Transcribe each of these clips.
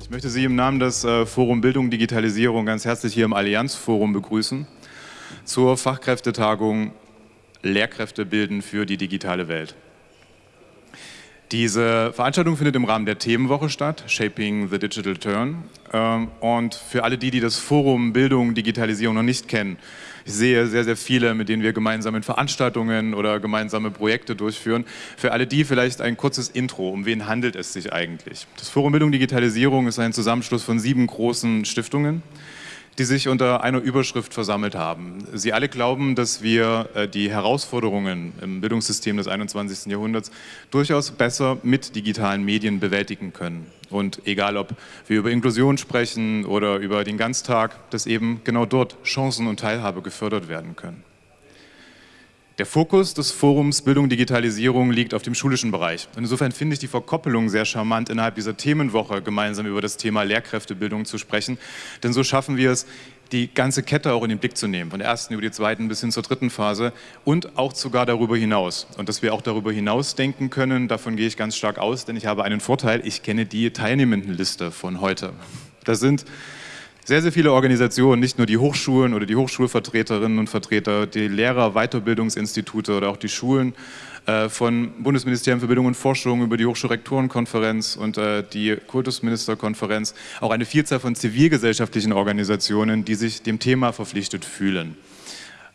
Ich möchte Sie im Namen des äh, Forum Bildung Digitalisierung ganz herzlich hier im Allianzforum begrüßen zur Fachkräftetagung Lehrkräfte bilden für die digitale Welt. Diese Veranstaltung findet im Rahmen der Themenwoche statt, Shaping the Digital Turn. Ähm, und für alle die, die das Forum Bildung, Digitalisierung noch nicht kennen, ich sehe sehr, sehr viele, mit denen wir gemeinsam in Veranstaltungen oder gemeinsame Projekte durchführen. Für alle die vielleicht ein kurzes Intro. Um wen handelt es sich eigentlich? Das Forum Bildung, Digitalisierung ist ein Zusammenschluss von sieben großen Stiftungen die sich unter einer Überschrift versammelt haben. Sie alle glauben, dass wir äh, die Herausforderungen im Bildungssystem des 21. Jahrhunderts durchaus besser mit digitalen Medien bewältigen können. Und egal, ob wir über Inklusion sprechen oder über den Ganztag, dass eben genau dort Chancen und Teilhabe gefördert werden können. Der Fokus des Forums Bildung Digitalisierung liegt auf dem schulischen Bereich. insofern finde ich die Verkoppelung sehr charmant, innerhalb dieser Themenwoche gemeinsam über das Thema Lehrkräftebildung zu sprechen. Denn so schaffen wir es, die ganze Kette auch in den Blick zu nehmen, von der ersten über die zweiten bis hin zur dritten Phase und auch sogar darüber hinaus. Und dass wir auch darüber hinaus denken können, davon gehe ich ganz stark aus, denn ich habe einen Vorteil, ich kenne die Teilnehmendenliste von heute. Das sind sehr, sehr viele Organisationen, nicht nur die Hochschulen oder die Hochschulvertreterinnen und Vertreter, die Lehrer, Weiterbildungsinstitute oder auch die Schulen äh, von Bundesministerium für Bildung und Forschung über die Hochschulrektorenkonferenz und äh, die Kultusministerkonferenz, auch eine Vielzahl von zivilgesellschaftlichen Organisationen, die sich dem Thema verpflichtet fühlen.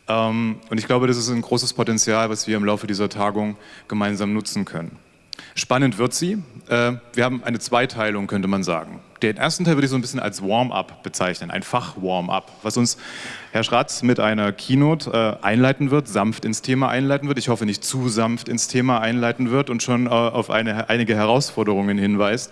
Ähm, und ich glaube, das ist ein großes Potenzial, was wir im Laufe dieser Tagung gemeinsam nutzen können. Spannend wird sie. Äh, wir haben eine Zweiteilung, könnte man sagen. Den ersten Teil würde ich so ein bisschen als Warm-up bezeichnen, ein Fach-Warm-up, was uns Herr Schratz mit einer Keynote äh, einleiten wird, sanft ins Thema einleiten wird. Ich hoffe, nicht zu sanft ins Thema einleiten wird und schon äh, auf eine, einige Herausforderungen hinweist.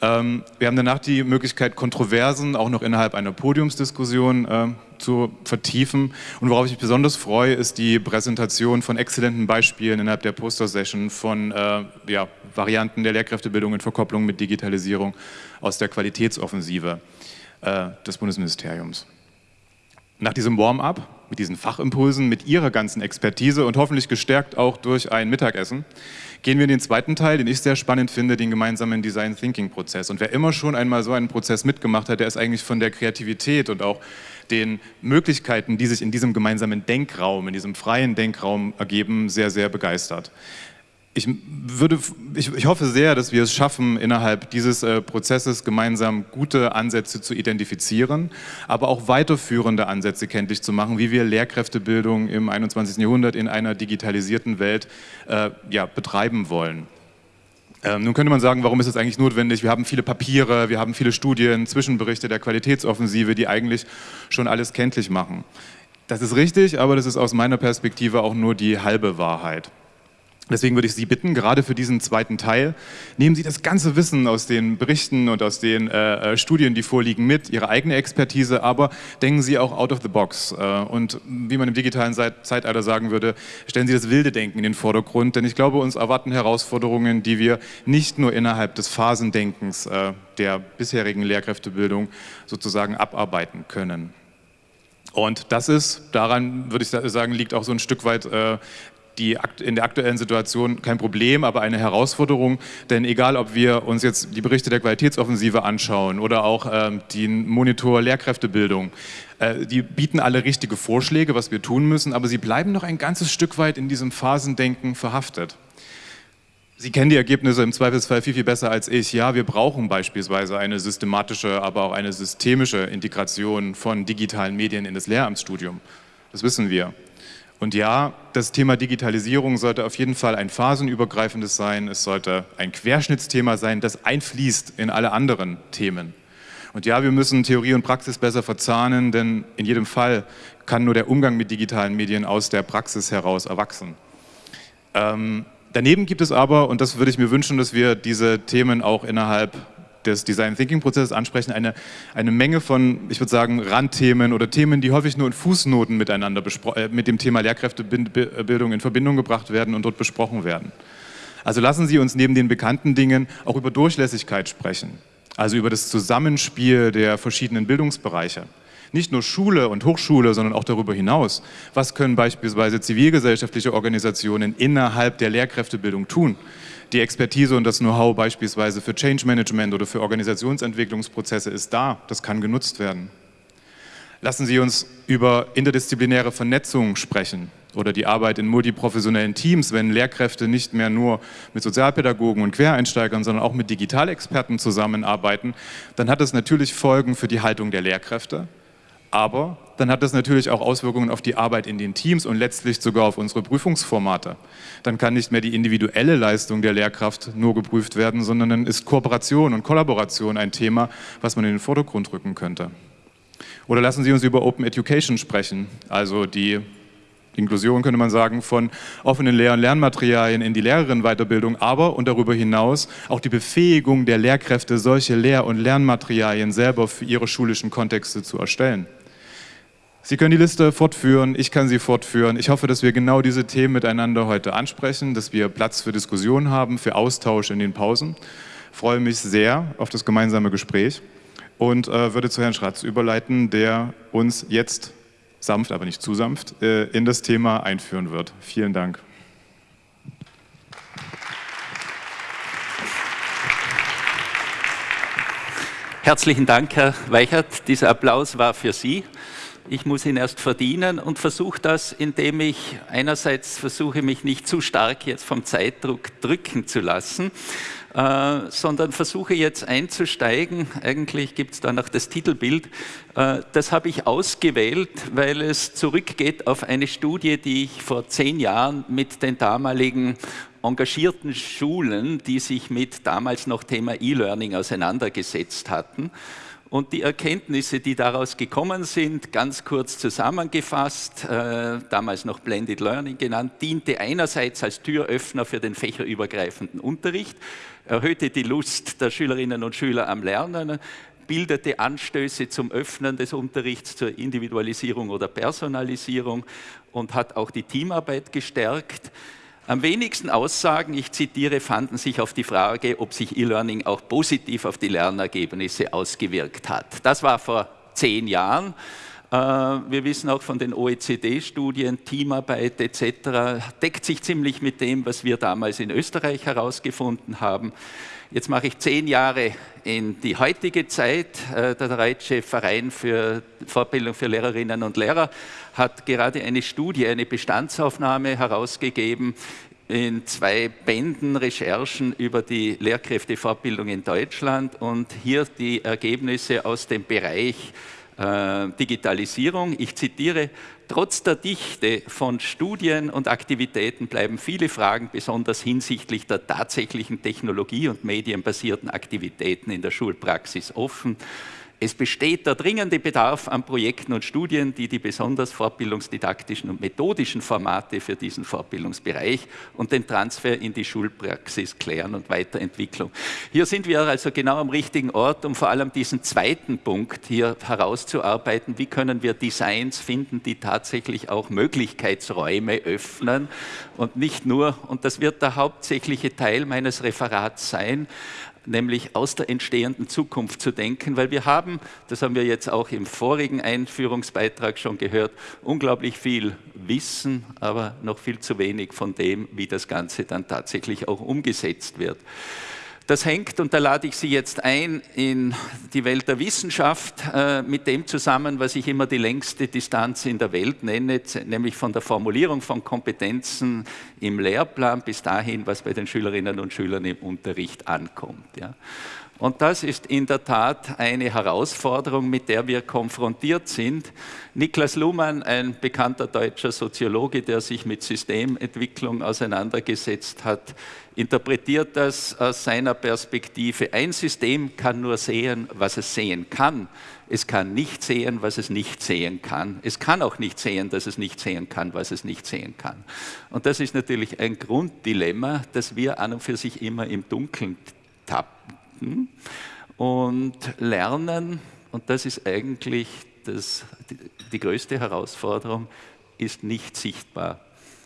Ähm, wir haben danach die Möglichkeit, Kontroversen auch noch innerhalb einer Podiumsdiskussion zu vertiefen. Und worauf ich mich besonders freue, ist die Präsentation von exzellenten Beispielen innerhalb der Poster-Session von äh, ja, Varianten der Lehrkräftebildung in Verkopplung mit Digitalisierung aus der Qualitätsoffensive äh, des Bundesministeriums. Nach diesem Warm-up, mit diesen Fachimpulsen, mit Ihrer ganzen Expertise und hoffentlich gestärkt auch durch ein Mittagessen, Gehen wir in den zweiten Teil, den ich sehr spannend finde, den gemeinsamen Design Thinking Prozess. Und wer immer schon einmal so einen Prozess mitgemacht hat, der ist eigentlich von der Kreativität und auch den Möglichkeiten, die sich in diesem gemeinsamen Denkraum, in diesem freien Denkraum ergeben, sehr, sehr begeistert ich, würde, ich, ich, hoffe sehr, dass wir es schaffen, innerhalb dieses äh, Prozesses gemeinsam gute Ansätze zu identifizieren, aber auch weiterführende Ansätze kenntlich zu machen, wie wir Lehrkräftebildung im 21. Jahrhundert in einer digitalisierten Welt äh, ja, betreiben wollen. Ähm, nun könnte man sagen, warum ist es eigentlich notwendig? Wir haben viele Papiere, wir haben viele Studien, Zwischenberichte der Qualitätsoffensive, die eigentlich schon alles kenntlich machen. Das ist richtig, aber das ist aus meiner Perspektive auch nur die halbe Wahrheit. Deswegen würde ich Sie bitten, gerade für diesen zweiten Teil, nehmen Sie das ganze Wissen aus den Berichten und aus den äh, äh, Studien, die vorliegen, mit, Ihre eigene Expertise, aber denken Sie auch out of the box. Äh, und wie man im digitalen Zeitalter sagen würde, stellen Sie das wilde Denken in den Vordergrund, denn ich glaube, uns erwarten Herausforderungen, die wir nicht nur innerhalb des Phasendenkens äh, der bisherigen Lehrkräftebildung sozusagen abarbeiten können. Und das ist, daran würde ich sagen, liegt auch so ein Stück weit äh, die in der aktuellen Situation kein Problem, aber eine Herausforderung. Denn egal, ob wir uns jetzt die Berichte der Qualitätsoffensive anschauen oder auch ähm, den Monitor Lehrkräftebildung, äh, die bieten alle richtige Vorschläge, was wir tun müssen, aber sie bleiben noch ein ganzes Stück weit in diesem Phasendenken verhaftet. Sie kennen die Ergebnisse im Zweifelsfall viel, viel besser als ich. Ja, wir brauchen beispielsweise eine systematische, aber auch eine systemische Integration von digitalen Medien in das Lehramtsstudium. Das wissen wir. Und ja, das Thema Digitalisierung sollte auf jeden Fall ein phasenübergreifendes sein. Es sollte ein Querschnittsthema sein, das einfließt in alle anderen Themen. Und ja, wir müssen Theorie und Praxis besser verzahnen, denn in jedem Fall kann nur der Umgang mit digitalen Medien aus der Praxis heraus erwachsen. Ähm, daneben gibt es aber, und das würde ich mir wünschen, dass wir diese Themen auch innerhalb des Design Thinking Prozesses ansprechen, eine, eine Menge von, ich würde sagen, Randthemen oder Themen, die häufig nur in Fußnoten miteinander äh, mit dem Thema Lehrkräftebildung in Verbindung gebracht werden und dort besprochen werden. Also lassen Sie uns neben den bekannten Dingen auch über Durchlässigkeit sprechen, also über das Zusammenspiel der verschiedenen Bildungsbereiche. Nicht nur Schule und Hochschule, sondern auch darüber hinaus. Was können beispielsweise zivilgesellschaftliche Organisationen innerhalb der Lehrkräftebildung tun? Die Expertise und das Know-how beispielsweise für Change Management oder für Organisationsentwicklungsprozesse ist da. Das kann genutzt werden. Lassen Sie uns über interdisziplinäre Vernetzung sprechen oder die Arbeit in multiprofessionellen Teams, wenn Lehrkräfte nicht mehr nur mit Sozialpädagogen und Quereinsteigern, sondern auch mit Digitalexperten zusammenarbeiten, dann hat das natürlich Folgen für die Haltung der Lehrkräfte, aber dann hat das natürlich auch Auswirkungen auf die Arbeit in den Teams und letztlich sogar auf unsere Prüfungsformate. Dann kann nicht mehr die individuelle Leistung der Lehrkraft nur geprüft werden, sondern dann ist Kooperation und Kollaboration ein Thema, was man in den Vordergrund rücken könnte. Oder lassen Sie uns über Open Education sprechen, also die Inklusion könnte man sagen, von offenen Lehr- und Lernmaterialien in die Lehrerinnenweiterbildung, aber und darüber hinaus auch die Befähigung der Lehrkräfte, solche Lehr- und Lernmaterialien selber für ihre schulischen Kontexte zu erstellen. Sie können die Liste fortführen, ich kann sie fortführen. Ich hoffe, dass wir genau diese Themen miteinander heute ansprechen, dass wir Platz für Diskussion haben, für Austausch in den Pausen. Ich freue mich sehr auf das gemeinsame Gespräch und äh, würde zu Herrn Schratz überleiten, der uns jetzt sanft, aber nicht zu sanft, äh, in das Thema einführen wird. Vielen Dank. Herzlichen Dank, Herr Weichert. Dieser Applaus war für Sie. Ich muss ihn erst verdienen und versuche das, indem ich einerseits versuche, mich nicht zu stark jetzt vom Zeitdruck drücken zu lassen, äh, sondern versuche jetzt einzusteigen. Eigentlich gibt es da noch das Titelbild. Äh, das habe ich ausgewählt, weil es zurückgeht auf eine Studie, die ich vor zehn Jahren mit den damaligen engagierten Schulen, die sich mit damals noch Thema E-Learning auseinandergesetzt hatten, und die Erkenntnisse, die daraus gekommen sind, ganz kurz zusammengefasst, äh, damals noch Blended Learning genannt, diente einerseits als Türöffner für den fächerübergreifenden Unterricht, erhöhte die Lust der Schülerinnen und Schüler am Lernen, bildete Anstöße zum Öffnen des Unterrichts zur Individualisierung oder Personalisierung und hat auch die Teamarbeit gestärkt. Am wenigsten Aussagen, ich zitiere, fanden sich auf die Frage, ob sich E-Learning auch positiv auf die Lernergebnisse ausgewirkt hat. Das war vor zehn Jahren. Äh, wir wissen auch von den OECD-Studien, Teamarbeit etc. deckt sich ziemlich mit dem, was wir damals in Österreich herausgefunden haben. Jetzt mache ich zehn Jahre in die heutige Zeit. Äh, der Deutsche Verein für Fortbildung für Lehrerinnen und Lehrer hat gerade eine Studie, eine Bestandsaufnahme herausgegeben in zwei Bänden Recherchen über die Lehrkräftefortbildung in Deutschland und hier die Ergebnisse aus dem Bereich äh, Digitalisierung. Ich zitiere, trotz der Dichte von Studien und Aktivitäten bleiben viele Fragen besonders hinsichtlich der tatsächlichen Technologie- und medienbasierten Aktivitäten in der Schulpraxis offen. Es besteht der dringende Bedarf an Projekten und Studien, die die besonders fortbildungsdidaktischen und methodischen Formate für diesen Fortbildungsbereich und den Transfer in die Schulpraxis klären und Weiterentwicklung. Hier sind wir also genau am richtigen Ort, um vor allem diesen zweiten Punkt hier herauszuarbeiten. Wie können wir Designs finden, die tatsächlich auch Möglichkeitsräume öffnen und nicht nur, und das wird der hauptsächliche Teil meines Referats sein, nämlich aus der entstehenden Zukunft zu denken, weil wir haben, das haben wir jetzt auch im vorigen Einführungsbeitrag schon gehört, unglaublich viel Wissen, aber noch viel zu wenig von dem, wie das Ganze dann tatsächlich auch umgesetzt wird. Das hängt, und da lade ich Sie jetzt ein, in die Welt der Wissenschaft äh, mit dem zusammen, was ich immer die längste Distanz in der Welt nenne, nämlich von der Formulierung von Kompetenzen im Lehrplan bis dahin, was bei den Schülerinnen und Schülern im Unterricht ankommt. Und das ist in der Tat eine Herausforderung, mit der wir konfrontiert sind. Niklas Luhmann, ein bekannter deutscher Soziologe, der sich mit Systementwicklung auseinandergesetzt hat, interpretiert das aus seiner Perspektive. Ein System kann nur sehen, was es sehen kann. Es kann nicht sehen, was es nicht sehen kann. Es kann auch nicht sehen, dass es nicht sehen kann, was es nicht sehen kann. Und das ist natürlich ein Grunddilemma, das wir an und für sich immer im Dunkeln tappen Denken und Lernen, und das ist eigentlich das, die, die größte Herausforderung, ist nicht sichtbar.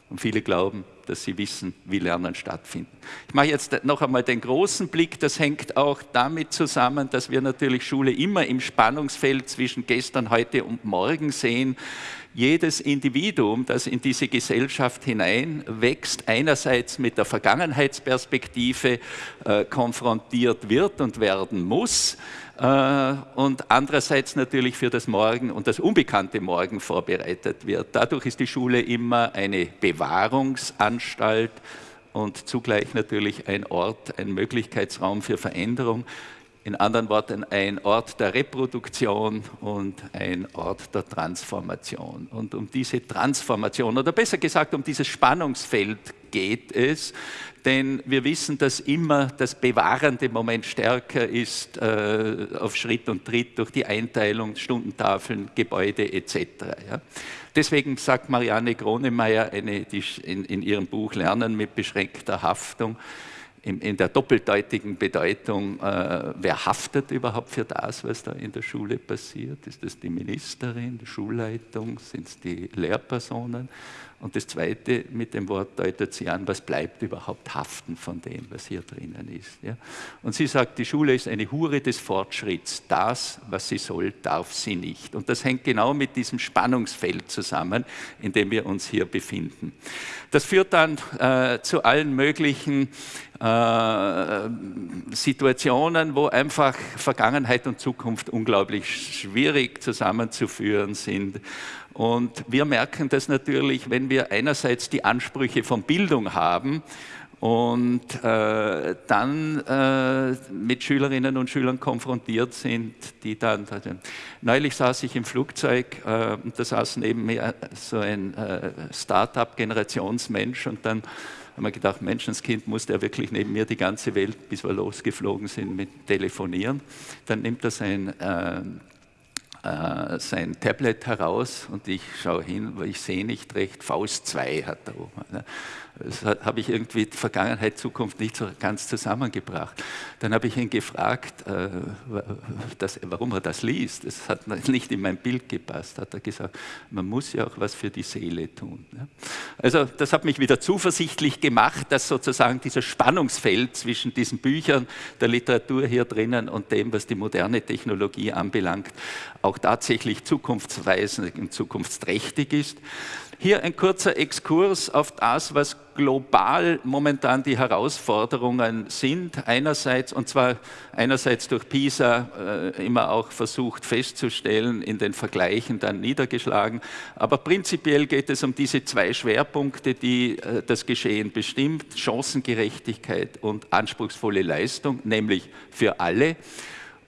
Und viele glauben, dass sie wissen, wie Lernen stattfindet. Ich mache jetzt noch einmal den großen Blick. Das hängt auch damit zusammen, dass wir natürlich Schule immer im Spannungsfeld zwischen gestern, heute und morgen sehen. Jedes Individuum, das in diese Gesellschaft hineinwächst, einerseits mit der Vergangenheitsperspektive äh, konfrontiert wird und werden muss, äh, und andererseits natürlich für das Morgen und das unbekannte Morgen vorbereitet wird. Dadurch ist die Schule immer eine Bewahrungsanstalt und zugleich natürlich ein Ort, ein Möglichkeitsraum für Veränderung. In anderen Worten, ein Ort der Reproduktion und ein Ort der Transformation. Und um diese Transformation, oder besser gesagt, um dieses Spannungsfeld geht es, denn wir wissen, dass immer das bewahrende Moment stärker ist äh, auf Schritt und Tritt durch die Einteilung, Stundentafeln, Gebäude etc. Ja. Deswegen sagt Marianne Gronemeyer eine, in, in ihrem Buch Lernen mit beschränkter Haftung, in, in der doppeldeutigen Bedeutung, äh, wer haftet überhaupt für das, was da in der Schule passiert? Ist das die Ministerin, die Schulleitung, sind es die Lehrpersonen? Und das Zweite mit dem Wort deutet sie an, was bleibt überhaupt haften von dem, was hier drinnen ist. Ja? Und sie sagt, die Schule ist eine Hure des Fortschritts. Das, was sie soll, darf sie nicht. Und das hängt genau mit diesem Spannungsfeld zusammen, in dem wir uns hier befinden. Das führt dann äh, zu allen möglichen äh, Situationen, wo einfach Vergangenheit und Zukunft unglaublich schwierig zusammenzuführen sind und wir merken das natürlich, wenn wir einerseits die Ansprüche von Bildung haben und äh, dann äh, mit Schülerinnen und Schülern konfrontiert sind, die dann, also, neulich saß ich im Flugzeug äh, und da saß neben mir so ein äh, Start-up-Generationsmensch und dann haben wir gedacht, Menschenskind muss der wirklich neben mir die ganze Welt, bis wir losgeflogen sind, mit telefonieren. Dann nimmt er sein äh, sein Tablet heraus und ich schaue hin, weil ich sehe nicht recht, Faust 2 hat er oben. Ne? Das habe ich irgendwie Vergangenheit, Zukunft nicht so ganz zusammengebracht. Dann habe ich ihn gefragt, äh, warum er das liest. Das hat nicht in mein Bild gepasst. Hat er gesagt, man muss ja auch was für die Seele tun. Also das hat mich wieder zuversichtlich gemacht, dass sozusagen dieses Spannungsfeld zwischen diesen Büchern, der Literatur hier drinnen und dem, was die moderne Technologie anbelangt, auch tatsächlich zukunftsweisend und zukunftsträchtig ist. Hier ein kurzer Exkurs auf das, was global momentan die Herausforderungen sind. Einerseits, und zwar einerseits durch PISA äh, immer auch versucht festzustellen, in den Vergleichen dann niedergeschlagen. Aber prinzipiell geht es um diese zwei Schwerpunkte, die äh, das Geschehen bestimmt, Chancengerechtigkeit und anspruchsvolle Leistung, nämlich für alle.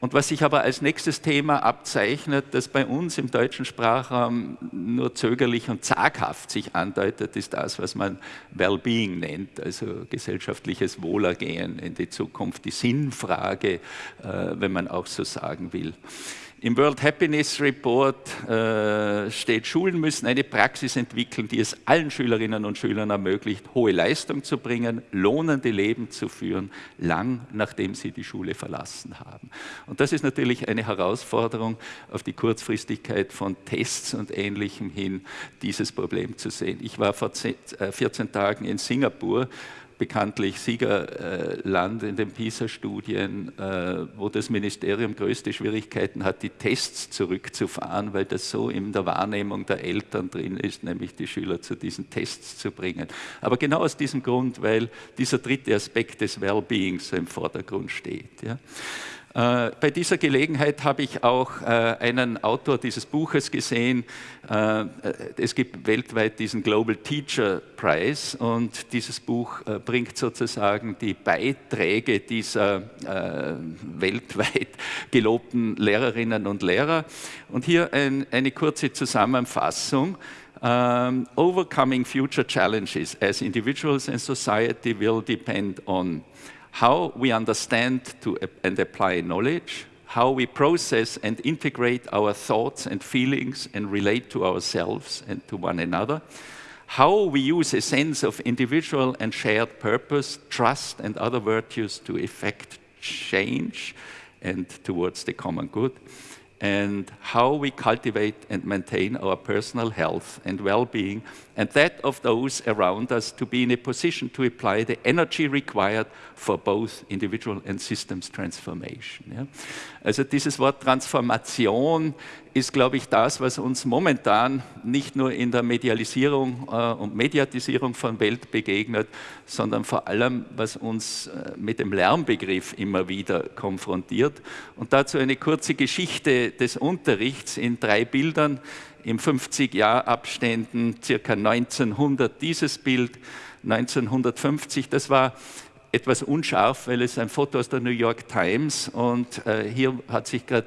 Und was sich aber als nächstes Thema abzeichnet, das bei uns im deutschen Sprachraum nur zögerlich und zaghaft sich andeutet, ist das, was man Wellbeing nennt, also gesellschaftliches Wohlergehen in die Zukunft, die Sinnfrage, äh, wenn man auch so sagen will. Im World Happiness Report äh, steht, Schulen müssen eine Praxis entwickeln, die es allen Schülerinnen und Schülern ermöglicht, hohe Leistung zu bringen, lohnende Leben zu führen, lang nachdem sie die Schule verlassen haben. Und das ist natürlich eine Herausforderung, auf die Kurzfristigkeit von Tests und Ähnlichem hin dieses Problem zu sehen. Ich war vor 14 äh, Tagen in Singapur bekanntlich Siegerland in den PISA-Studien, äh, wo das Ministerium größte Schwierigkeiten hat, die Tests zurückzufahren, weil das so in der Wahrnehmung der Eltern drin ist, nämlich die Schüler zu diesen Tests zu bringen. Aber genau aus diesem Grund, weil dieser dritte Aspekt des Wellbeings so im Vordergrund steht. Ja. Äh, bei dieser Gelegenheit habe ich auch äh, einen Autor dieses Buches gesehen. Äh, es gibt weltweit diesen Global Teacher Prize und dieses Buch bringt sozusagen die Beiträge dieser weltweit gelobten Lehrerinnen und Lehrer. Und hier ein, eine kurze Zusammenfassung. Um, overcoming future challenges as individuals and society will depend on how we understand to, and apply knowledge, how we process and integrate our thoughts and feelings and relate to ourselves and to one another, how we use a sense of individual and shared purpose, trust, and other virtues to effect change and towards the common good, and how we cultivate and maintain our personal health and well-being, and that of those around us to be in a position to apply the energy required for both individual and systems transformation. Ja. Also dieses Wort Transformation ist, glaube ich, das, was uns momentan nicht nur in der Medialisierung äh, und Mediatisierung von Welt begegnet, sondern vor allem, was uns äh, mit dem Lärmbegriff immer wieder konfrontiert. Und dazu eine kurze Geschichte des Unterrichts in drei Bildern im 50-Jahr-Abständen, circa 1900 dieses Bild, 1950, das war etwas unscharf, weil es ein Foto aus der New York Times und äh, hier hat sich gerade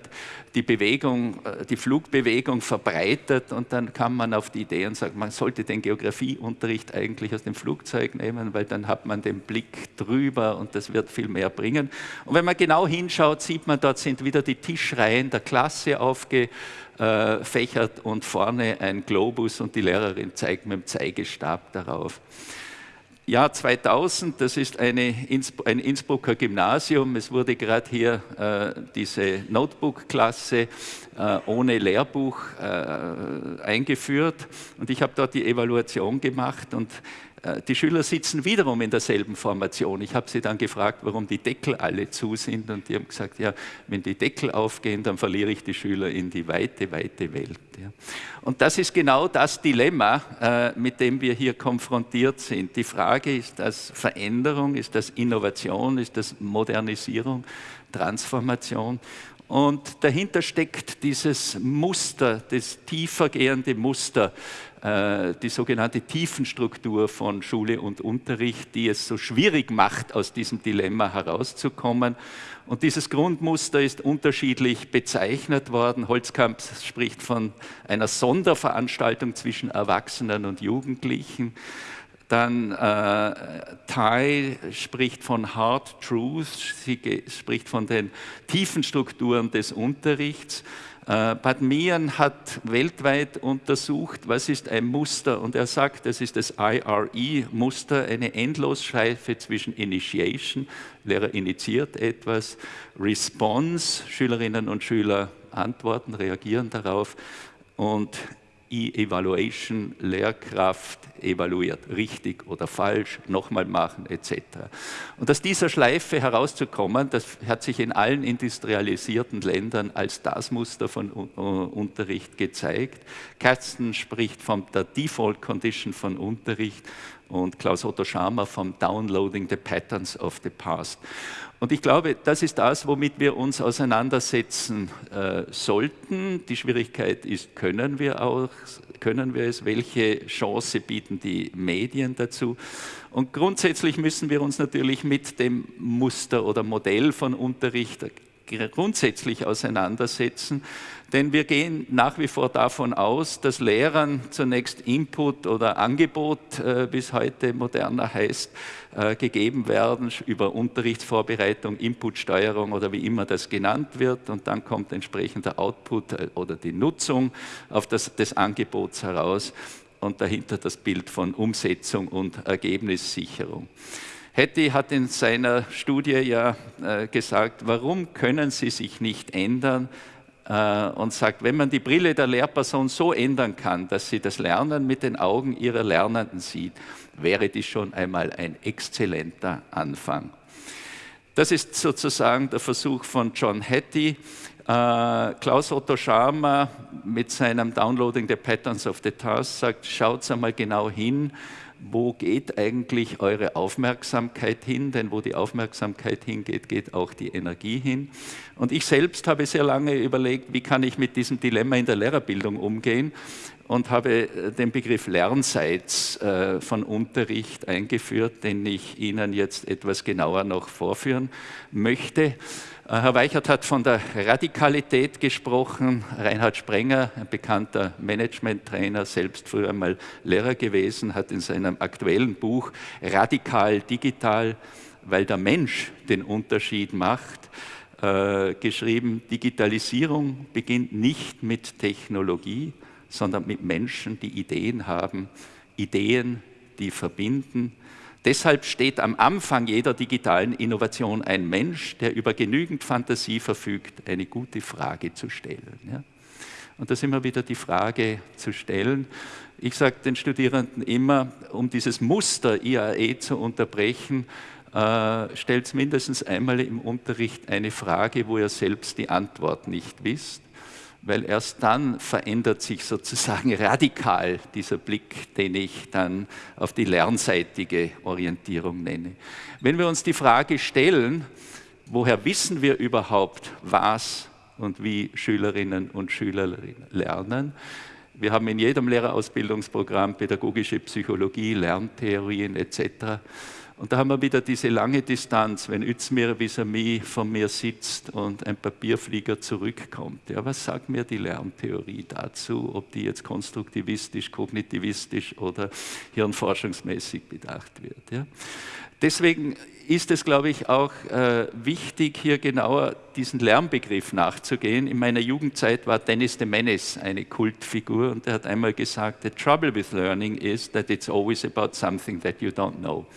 die Bewegung, äh, die Flugbewegung verbreitet und dann kam man auf die Idee und sagt, man sollte den Geografieunterricht eigentlich aus dem Flugzeug nehmen, weil dann hat man den Blick drüber und das wird viel mehr bringen. Und wenn man genau hinschaut, sieht man, dort sind wieder die Tischreihen der Klasse aufgefächert und vorne ein Globus und die Lehrerin zeigt mit dem Zeigestab darauf. Jahr 2000, das ist eine, ein Innsbrucker Gymnasium. Es wurde gerade hier äh, diese Notebook-Klasse äh, ohne Lehrbuch äh, eingeführt und ich habe dort die Evaluation gemacht und die Schüler sitzen wiederum in derselben Formation. Ich habe sie dann gefragt, warum die Deckel alle zu sind und die haben gesagt, ja, wenn die Deckel aufgehen, dann verliere ich die Schüler in die weite, weite Welt. Und das ist genau das Dilemma, äh, mit dem wir hier konfrontiert sind. Die Frage ist das Veränderung, ist das Innovation, ist das Modernisierung, Transformation? Und dahinter steckt dieses Muster, das tiefergehende Muster, äh, die sogenannte Tiefenstruktur von Schule und Unterricht, die es so schwierig macht, aus diesem Dilemma herauszukommen. Und dieses Grundmuster ist unterschiedlich bezeichnet worden. Holzkamp spricht von einer Sonderveranstaltung zwischen Erwachsenen und Jugendlichen. Dann äh, Tai spricht von Hard Truth, sie spricht von den tiefen Strukturen des Unterrichts. Äh, Bad Meehan hat weltweit untersucht, was ist ein Muster? Und er sagt, das ist das IRE-Muster, eine Endlosschleife zwischen Initiation, Lehrer initiiert etwas, Response, Schülerinnen und Schüler antworten, reagieren darauf und E-Evaluation, Lehrkraft evaluiert, richtig oder falsch, nochmal machen etc. Und aus dieser Schleife herauszukommen, das hat sich in allen industrialisierten Ländern als das Muster von Unterricht gezeigt. Katzen spricht von der Default Condition von Unterricht und Klaus Otto Schama vom Downloading the Patterns of the Past. Und ich glaube, das ist das, womit wir uns auseinandersetzen äh, sollten. Die Schwierigkeit ist, können wir auch, können wir es, welche Chance bieten die Medien dazu? Und grundsätzlich müssen wir uns natürlich mit dem Muster oder Modell von Unterricht grundsätzlich auseinandersetzen, denn wir gehen nach wie vor davon aus, dass Lehrern zunächst Input oder Angebot, äh, wie es heute moderner heißt, äh, gegeben werden über Unterrichtsvorbereitung, Inputsteuerung oder wie immer das genannt wird und dann kommt entsprechend der Output äh, oder die Nutzung auf das, des Angebots heraus und dahinter das Bild von Umsetzung und Ergebnissicherung. Hetty hat in seiner Studie ja äh, gesagt, warum können Sie sich nicht ändern? Äh, und sagt, wenn man die Brille der Lehrperson so ändern kann, dass sie das Lernen mit den Augen ihrer Lernenden sieht, wäre dies schon einmal ein exzellenter Anfang. Das ist sozusagen der Versuch von John Hattie. Äh, Klaus Otto Scharmer mit seinem Downloading the Patterns of the Task sagt, schaut einmal genau hin, wo geht eigentlich eure Aufmerksamkeit hin? Denn wo die Aufmerksamkeit hingeht, geht auch die Energie hin. Und ich selbst habe sehr lange überlegt, wie kann ich mit diesem Dilemma in der Lehrerbildung umgehen und habe äh, den Begriff Lernseits äh, von Unterricht eingeführt, den ich Ihnen jetzt etwas genauer noch vorführen möchte. Äh, Herr Weichert hat von der Radikalität gesprochen. Reinhard Sprenger, ein bekannter Management-Trainer, selbst früher einmal Lehrer gewesen, hat in seinem aktuellen Buch Radikal Digital, weil der Mensch den Unterschied macht, äh, geschrieben, Digitalisierung beginnt nicht mit Technologie, sondern mit Menschen, die Ideen haben, Ideen, die verbinden, Deshalb steht am Anfang jeder digitalen Innovation ein Mensch, der über genügend Fantasie verfügt, eine gute Frage zu stellen. Ja? Und da ist immer wieder die Frage zu stellen. Ich sage den Studierenden immer, um dieses Muster IAE zu unterbrechen, äh, stellt mindestens einmal im Unterricht eine Frage, wo ihr selbst die Antwort nicht wisst weil erst dann verändert sich sozusagen radikal dieser Blick, den ich dann auf die lernseitige Orientierung nenne. Wenn wir uns die Frage stellen, woher wissen wir überhaupt, was und wie Schülerinnen und Schüler lernen, wir haben in jedem Lehrerausbildungsprogramm pädagogische Psychologie, Lerntheorien etc. Und da haben wir wieder diese lange Distanz, wenn Özmir vis-à-vis von mir sitzt und ein Papierflieger zurückkommt. Ja, was sagt mir die Lerntheorie dazu, ob die jetzt konstruktivistisch, kognitivistisch oder hirnforschungsmäßig bedacht wird? Ja? Deswegen ist es, glaube ich, auch äh, wichtig, hier genauer diesen Lernbegriff nachzugehen. In meiner Jugendzeit war Dennis de Menace eine Kultfigur und er hat einmal gesagt, the trouble with learning is that it's always about something that you don't know.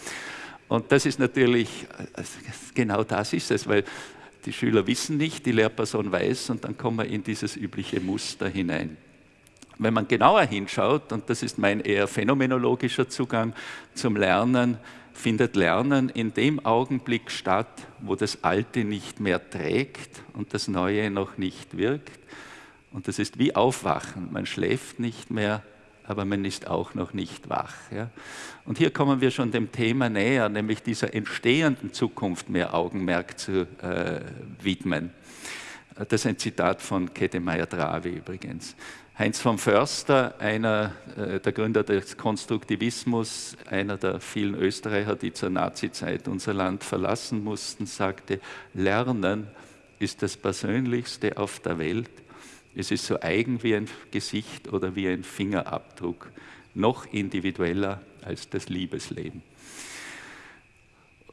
Und das ist natürlich, genau das ist es, weil die Schüler wissen nicht, die Lehrperson weiß und dann kommen wir in dieses übliche Muster hinein. Wenn man genauer hinschaut, und das ist mein eher phänomenologischer Zugang zum Lernen, findet Lernen in dem Augenblick statt, wo das Alte nicht mehr trägt und das Neue noch nicht wirkt. Und das ist wie Aufwachen. Man schläft nicht mehr, aber man ist auch noch nicht wach. Ja? Und hier kommen wir schon dem Thema näher, nämlich dieser entstehenden Zukunft mehr Augenmerk zu äh, widmen. Das ist ein Zitat von Kettemeyer-Drawe übrigens. Heinz von Förster, einer äh, der Gründer des Konstruktivismus, einer der vielen Österreicher, die zur Nazizeit unser Land verlassen mussten, sagte, Lernen ist das Persönlichste auf der Welt es ist so eigen wie ein Gesicht oder wie ein Fingerabdruck, noch individueller als das Liebesleben.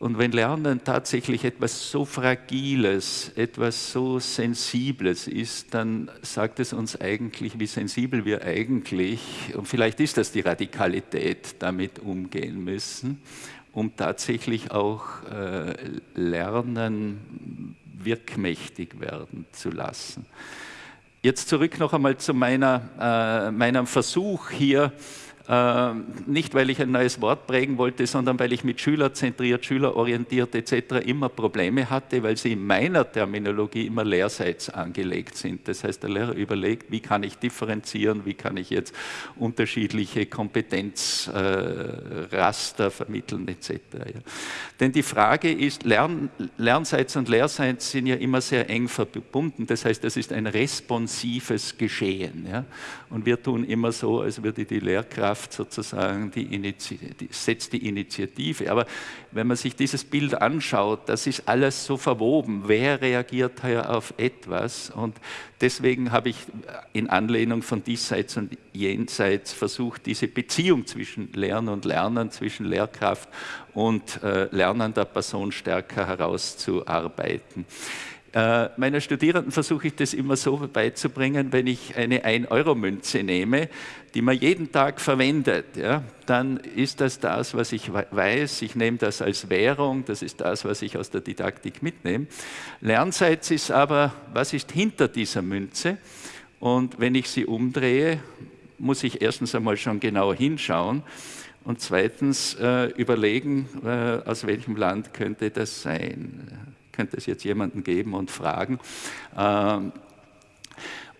Und wenn Lernen tatsächlich etwas so Fragiles, etwas so Sensibles ist, dann sagt es uns eigentlich, wie sensibel wir eigentlich, und vielleicht ist das die Radikalität, damit umgehen müssen, um tatsächlich auch äh, Lernen wirkmächtig werden zu lassen. Jetzt zurück noch einmal zu meiner, äh, meinem Versuch hier, nicht, weil ich ein neues Wort prägen wollte, sondern weil ich mit schülerzentriert, schülerorientiert etc. immer Probleme hatte, weil sie in meiner Terminologie immer lehrseits angelegt sind. Das heißt, der Lehrer überlegt, wie kann ich differenzieren, wie kann ich jetzt unterschiedliche Kompetenzraster äh, vermitteln etc. Denn die Frage ist, Lern, Lernseits und Lehrseits sind ja immer sehr eng verbunden. Das heißt, das ist ein responsives Geschehen. Und wir tun immer so, als würde die Lehrkraft Kraft sozusagen, die, die setzt die Initiative. Aber wenn man sich dieses Bild anschaut, das ist alles so verwoben. Wer reagiert hier auf etwas? Und deswegen habe ich in Anlehnung von diesseits und jenseits versucht, diese Beziehung zwischen Lernen und Lernen, zwischen Lehrkraft und äh, lernender Person stärker herauszuarbeiten. Äh, meiner Studierenden versuche ich das immer so beizubringen, wenn ich eine 1-Euro-Münze nehme, die man jeden Tag verwendet, ja, dann ist das das, was ich weiß. Ich nehme das als Währung, das ist das, was ich aus der Didaktik mitnehme. Lernseits ist aber, was ist hinter dieser Münze? Und wenn ich sie umdrehe, muss ich erstens einmal schon genau hinschauen und zweitens äh, überlegen, äh, aus welchem Land könnte das sein könnte es jetzt jemanden geben und fragen. Ähm,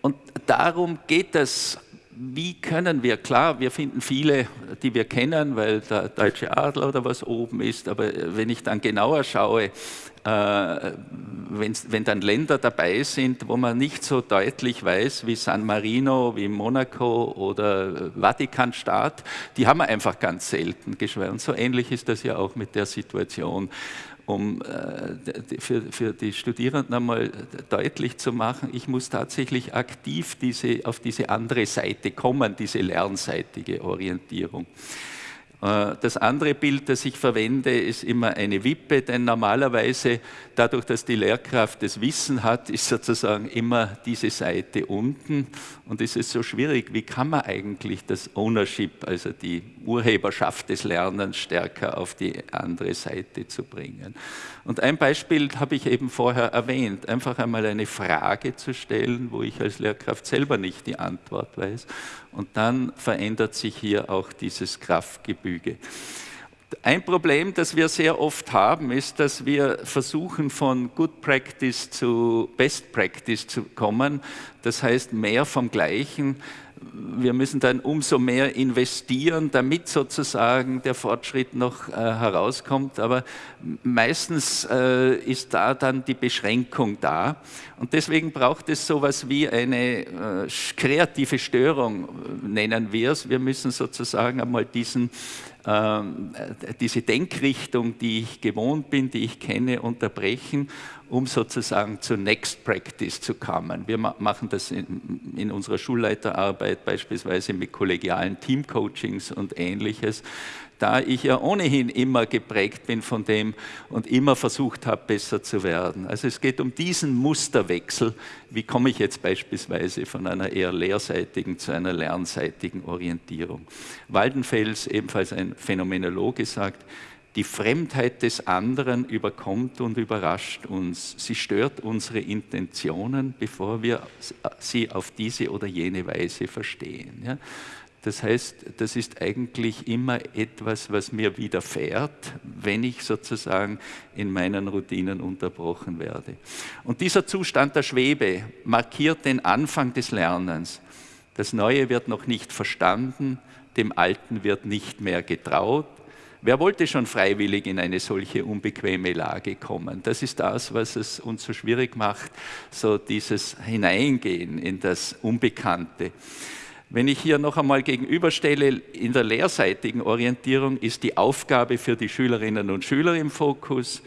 und darum geht es wie können wir, klar, wir finden viele, die wir kennen, weil der deutsche Adler oder was oben ist, aber wenn ich dann genauer schaue, äh, wenn dann Länder dabei sind, wo man nicht so deutlich weiß, wie San Marino, wie Monaco oder Vatikanstaat, die haben wir einfach ganz selten. Und so ähnlich ist das ja auch mit der Situation um äh, für, für die Studierenden einmal deutlich zu machen, ich muss tatsächlich aktiv diese, auf diese andere Seite kommen, diese lernseitige Orientierung. Äh, das andere Bild, das ich verwende, ist immer eine Wippe, denn normalerweise, dadurch, dass die Lehrkraft das Wissen hat, ist sozusagen immer diese Seite unten. Und es ist so schwierig, wie kann man eigentlich das Ownership, also die Urheberschaft des Lernens, stärker auf die andere Seite zu bringen. Und ein Beispiel habe ich eben vorher erwähnt, einfach einmal eine Frage zu stellen, wo ich als Lehrkraft selber nicht die Antwort weiß. Und dann verändert sich hier auch dieses Kraftgefüge. Ein Problem, das wir sehr oft haben, ist, dass wir versuchen, von Good Practice zu Best Practice zu kommen. Das heißt, mehr vom Gleichen wir müssen dann umso mehr investieren, damit sozusagen der Fortschritt noch äh, herauskommt. Aber meistens äh, ist da dann die Beschränkung da. Und deswegen braucht es so etwas wie eine äh, kreative Störung, äh, nennen wir es. Wir müssen sozusagen einmal diesen diese Denkrichtung, die ich gewohnt bin, die ich kenne, unterbrechen, um sozusagen zur Next Practice zu kommen. Wir machen das in, in unserer Schulleiterarbeit beispielsweise mit kollegialen Teamcoachings und ähnliches da ich ja ohnehin immer geprägt bin von dem und immer versucht habe, besser zu werden. Also es geht um diesen Musterwechsel. Wie komme ich jetzt beispielsweise von einer eher lehrseitigen zu einer lernseitigen Orientierung? Waldenfels, ebenfalls ein Phänomenologe, sagt, die Fremdheit des anderen überkommt und überrascht uns. Sie stört unsere Intentionen, bevor wir sie auf diese oder jene Weise verstehen. Ja? Das heißt, das ist eigentlich immer etwas, was mir widerfährt, wenn ich sozusagen in meinen Routinen unterbrochen werde. Und dieser Zustand der Schwebe markiert den Anfang des Lernens. Das Neue wird noch nicht verstanden, dem Alten wird nicht mehr getraut. Wer wollte schon freiwillig in eine solche unbequeme Lage kommen? Das ist das, was es uns so schwierig macht, so dieses Hineingehen in das Unbekannte. Wenn ich hier noch einmal gegenüberstelle, in der lehrseitigen Orientierung ist die Aufgabe für die Schülerinnen und Schüler im Fokus.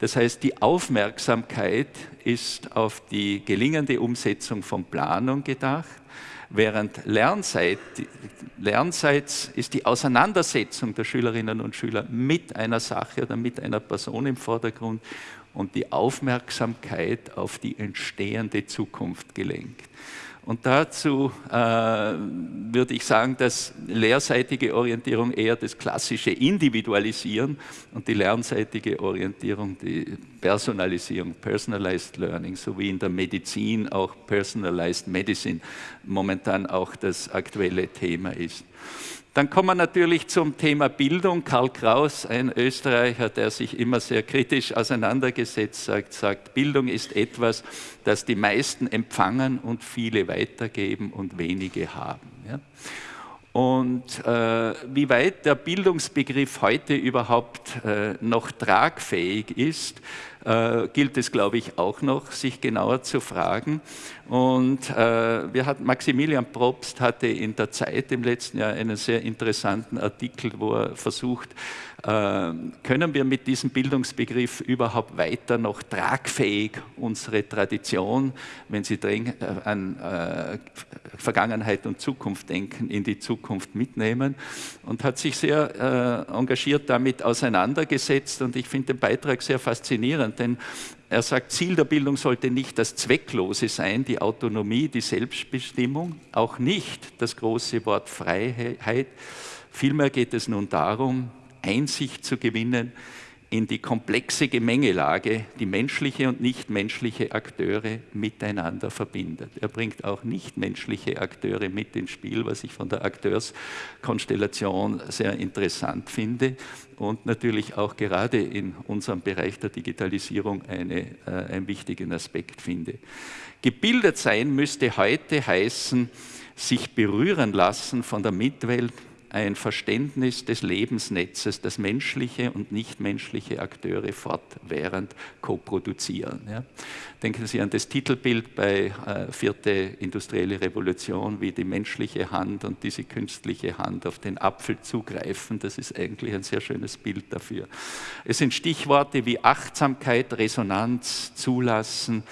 Das heißt, die Aufmerksamkeit ist auf die gelingende Umsetzung von Planung gedacht, während Lernzeit ist die Auseinandersetzung der Schülerinnen und Schüler mit einer Sache oder mit einer Person im Vordergrund und die Aufmerksamkeit auf die entstehende Zukunft gelenkt. Und dazu äh, würde ich sagen, dass lehrseitige Orientierung eher das klassische Individualisieren und die lernseitige Orientierung die Personalisierung, Personalized Learning, sowie in der Medizin auch Personalized Medicine momentan auch das aktuelle Thema ist. Dann kommen wir natürlich zum Thema Bildung. Karl Kraus, ein Österreicher, der sich immer sehr kritisch auseinandergesetzt sagt, sagt, Bildung ist etwas, das die meisten empfangen und viele weitergeben und wenige haben. Ja? Und äh, wie weit der Bildungsbegriff heute überhaupt äh, noch tragfähig ist, äh, gilt es, glaube ich, auch noch, sich genauer zu fragen. Und äh, wir hatten, Maximilian Probst hatte in der Zeit im letzten Jahr einen sehr interessanten Artikel, wo er versucht, äh, können wir mit diesem Bildungsbegriff überhaupt weiter noch tragfähig unsere Tradition, wenn Sie äh, an äh, Vergangenheit und Zukunft denken, in die Zukunft mitnehmen und hat sich sehr engagiert damit auseinandergesetzt und ich finde den Beitrag sehr faszinierend, denn er sagt, Ziel der Bildung sollte nicht das Zwecklose sein, die Autonomie, die Selbstbestimmung, auch nicht das große Wort Freiheit. Vielmehr geht es nun darum, Einsicht zu gewinnen in die komplexe Gemengelage, die menschliche und nichtmenschliche Akteure miteinander verbindet. Er bringt auch nichtmenschliche Akteure mit ins Spiel, was ich von der Akteurskonstellation sehr interessant finde und natürlich auch gerade in unserem Bereich der Digitalisierung eine, äh, einen wichtigen Aspekt finde. Gebildet sein müsste heute heißen, sich berühren lassen von der Mitwelt, ein Verständnis des Lebensnetzes, das menschliche und nichtmenschliche Akteure fortwährend koproduzieren. Ja. Denken Sie an das Titelbild bei äh, Vierte Industrielle Revolution, wie die menschliche Hand und diese künstliche Hand auf den Apfel zugreifen. Das ist eigentlich ein sehr schönes Bild dafür. Es sind Stichworte wie Achtsamkeit, Resonanz, Zulassen,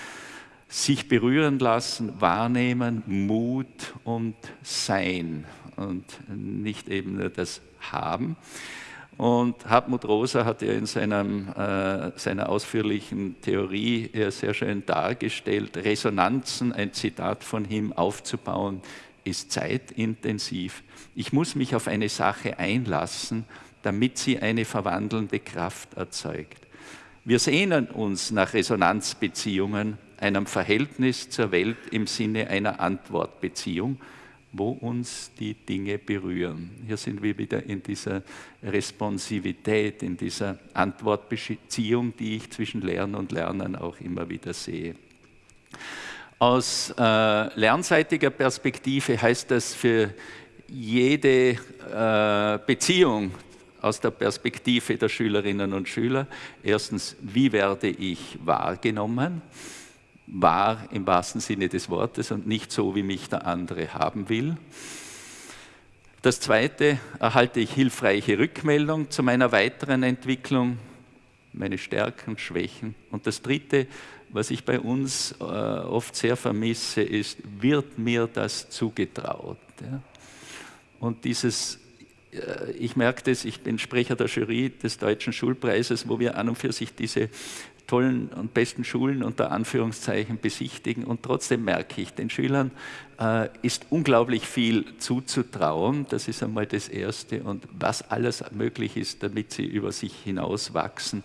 sich berühren lassen, wahrnehmen, Mut und Sein und nicht eben nur das Haben. Und Hartmut Rosa hat ja in seinem, äh, seiner ausführlichen Theorie ja sehr schön dargestellt, Resonanzen, ein Zitat von ihm, aufzubauen, ist zeitintensiv. Ich muss mich auf eine Sache einlassen, damit sie eine verwandelnde Kraft erzeugt. Wir sehnen uns nach Resonanzbeziehungen, einem Verhältnis zur Welt im Sinne einer Antwortbeziehung, wo uns die Dinge berühren. Hier sind wir wieder in dieser Responsivität, in dieser Antwortbeziehung, die ich zwischen Lernen und Lernen auch immer wieder sehe. Aus äh, lernseitiger Perspektive heißt das für jede äh, Beziehung aus der Perspektive der Schülerinnen und Schüler, erstens, wie werde ich wahrgenommen? Wahr im wahrsten Sinne des Wortes und nicht so, wie mich der andere haben will. Das Zweite, erhalte ich hilfreiche Rückmeldung zu meiner weiteren Entwicklung, meine Stärken, Schwächen. Und das Dritte, was ich bei uns äh, oft sehr vermisse, ist, wird mir das zugetraut? Ja? Und dieses, äh, ich merke das, ich bin Sprecher der Jury des Deutschen Schulpreises, wo wir an und für sich diese tollen und besten Schulen unter Anführungszeichen besichtigen und trotzdem merke ich, den Schülern äh, ist unglaublich viel zuzutrauen. Das ist einmal das Erste und was alles möglich ist, damit sie über sich hinaus wachsen.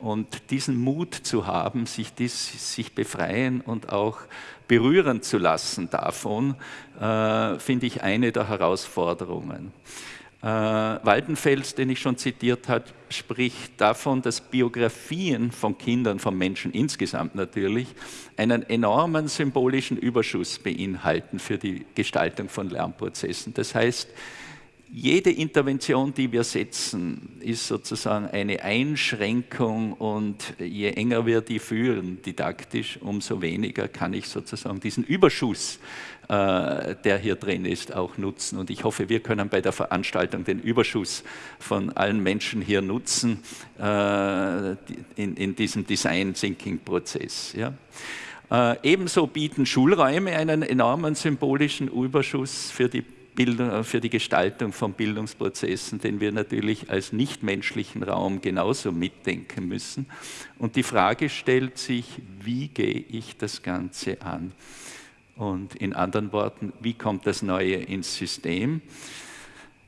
Und diesen Mut zu haben, sich, dies, sich befreien und auch berühren zu lassen davon, äh, finde ich eine der Herausforderungen. Äh, Waldenfels, den ich schon zitiert habe, spricht davon, dass Biografien von Kindern, von Menschen insgesamt natürlich, einen enormen symbolischen Überschuss beinhalten für die Gestaltung von Lernprozessen. Das heißt, jede Intervention, die wir setzen, ist sozusagen eine Einschränkung und je enger wir die führen, didaktisch, umso weniger kann ich sozusagen diesen Überschuss, der hier drin ist, auch nutzen. Und ich hoffe, wir können bei der Veranstaltung den Überschuss von allen Menschen hier nutzen äh, in, in diesem Design-Thinking-Prozess. Ja. Äh, ebenso bieten Schulräume einen enormen symbolischen Überschuss für die Bildung, äh, für die Gestaltung von Bildungsprozessen, den wir natürlich als nichtmenschlichen Raum genauso mitdenken müssen. Und die Frage stellt sich, wie gehe ich das Ganze an? Und in anderen Worten, wie kommt das Neue ins System?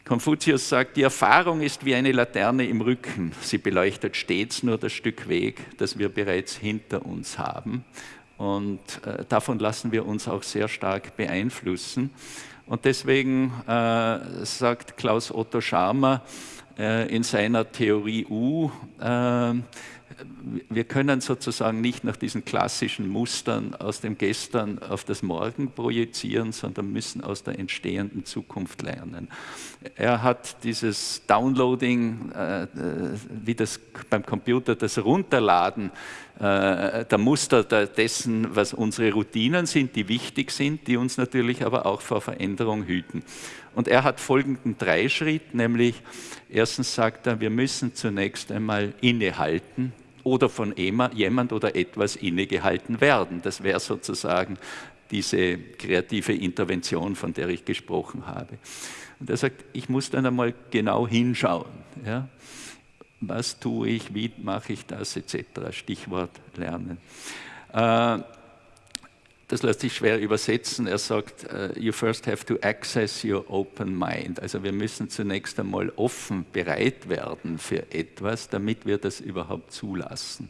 Konfuzius sagt, die Erfahrung ist wie eine Laterne im Rücken. Sie beleuchtet stets nur das Stück Weg, das wir bereits hinter uns haben. Und äh, davon lassen wir uns auch sehr stark beeinflussen. Und deswegen äh, sagt Klaus Otto Scharmer äh, in seiner Theorie U, äh, wir können sozusagen nicht nach diesen klassischen Mustern aus dem Gestern auf das Morgen projizieren, sondern müssen aus der entstehenden Zukunft lernen. Er hat dieses Downloading, äh, wie das beim Computer, das Runterladen äh, der Muster dessen, was unsere Routinen sind, die wichtig sind, die uns natürlich aber auch vor Veränderung hüten. Und er hat folgenden drei Schritt, nämlich erstens sagt er, wir müssen zunächst einmal innehalten, oder von jemand oder etwas innegehalten werden. Das wäre sozusagen diese kreative Intervention, von der ich gesprochen habe. Und er sagt, ich muss dann einmal genau hinschauen. Ja? Was tue ich, wie mache ich das, etc. Stichwort Lernen. Äh, das lässt sich schwer übersetzen. Er sagt, uh, you first have to access your open mind. Also wir müssen zunächst einmal offen bereit werden für etwas, damit wir das überhaupt zulassen.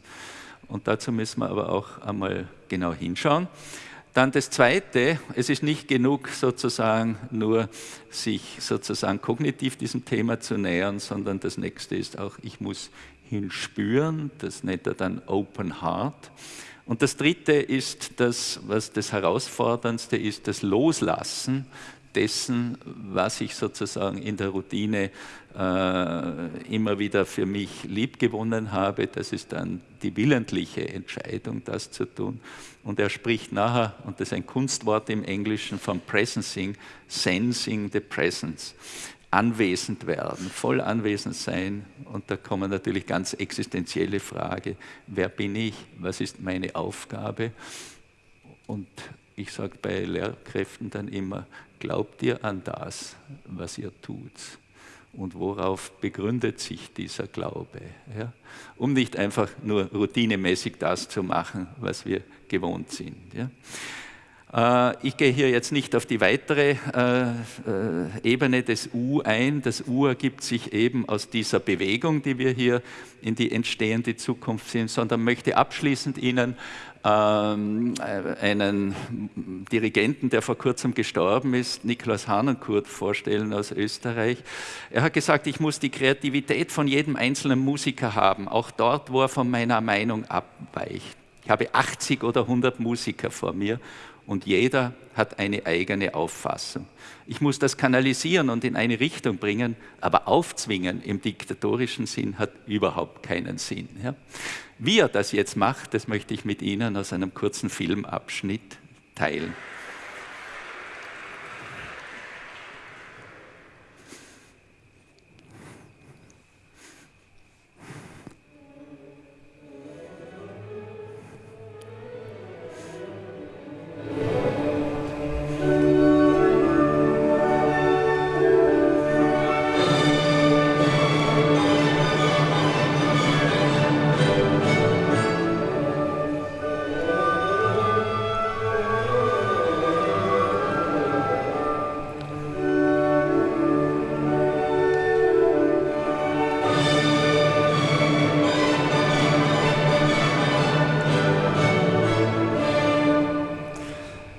Und dazu müssen wir aber auch einmal genau hinschauen. Dann das Zweite, es ist nicht genug sozusagen nur sich sozusagen kognitiv diesem Thema zu nähern, sondern das Nächste ist auch, ich muss hinspüren, das nennt er dann Open Heart. Und das Dritte ist das, was das Herausforderndste ist, das Loslassen dessen, was ich sozusagen in der Routine äh, immer wieder für mich liebgewonnen habe. Das ist dann die willentliche Entscheidung, das zu tun. Und er spricht nachher, und das ist ein Kunstwort im Englischen, vom Presencing, Sensing the Presence anwesend werden, voll anwesend sein. Und da kommen natürlich ganz existenzielle Fragen. Wer bin ich? Was ist meine Aufgabe? Und ich sage bei Lehrkräften dann immer, glaubt ihr an das, was ihr tut? Und worauf begründet sich dieser Glaube? Ja? Um nicht einfach nur routinemäßig das zu machen, was wir gewohnt sind. Ja? Äh, ich gehe hier jetzt nicht auf die weitere äh, äh, Ebene des U ein. Das U ergibt sich eben aus dieser Bewegung, die wir hier in die entstehende Zukunft sehen, sondern möchte abschließend Ihnen ähm, einen Dirigenten, der vor kurzem gestorben ist, Niklas Hanenkurt, vorstellen aus Österreich. Er hat gesagt, ich muss die Kreativität von jedem einzelnen Musiker haben, auch dort, wo er von meiner Meinung abweicht. Ich habe 80 oder 100 Musiker vor mir und jeder hat eine eigene Auffassung. Ich muss das kanalisieren und in eine Richtung bringen, aber aufzwingen im diktatorischen Sinn hat überhaupt keinen Sinn. Ja? Wie er das jetzt macht, das möchte ich mit Ihnen aus einem kurzen Filmabschnitt teilen.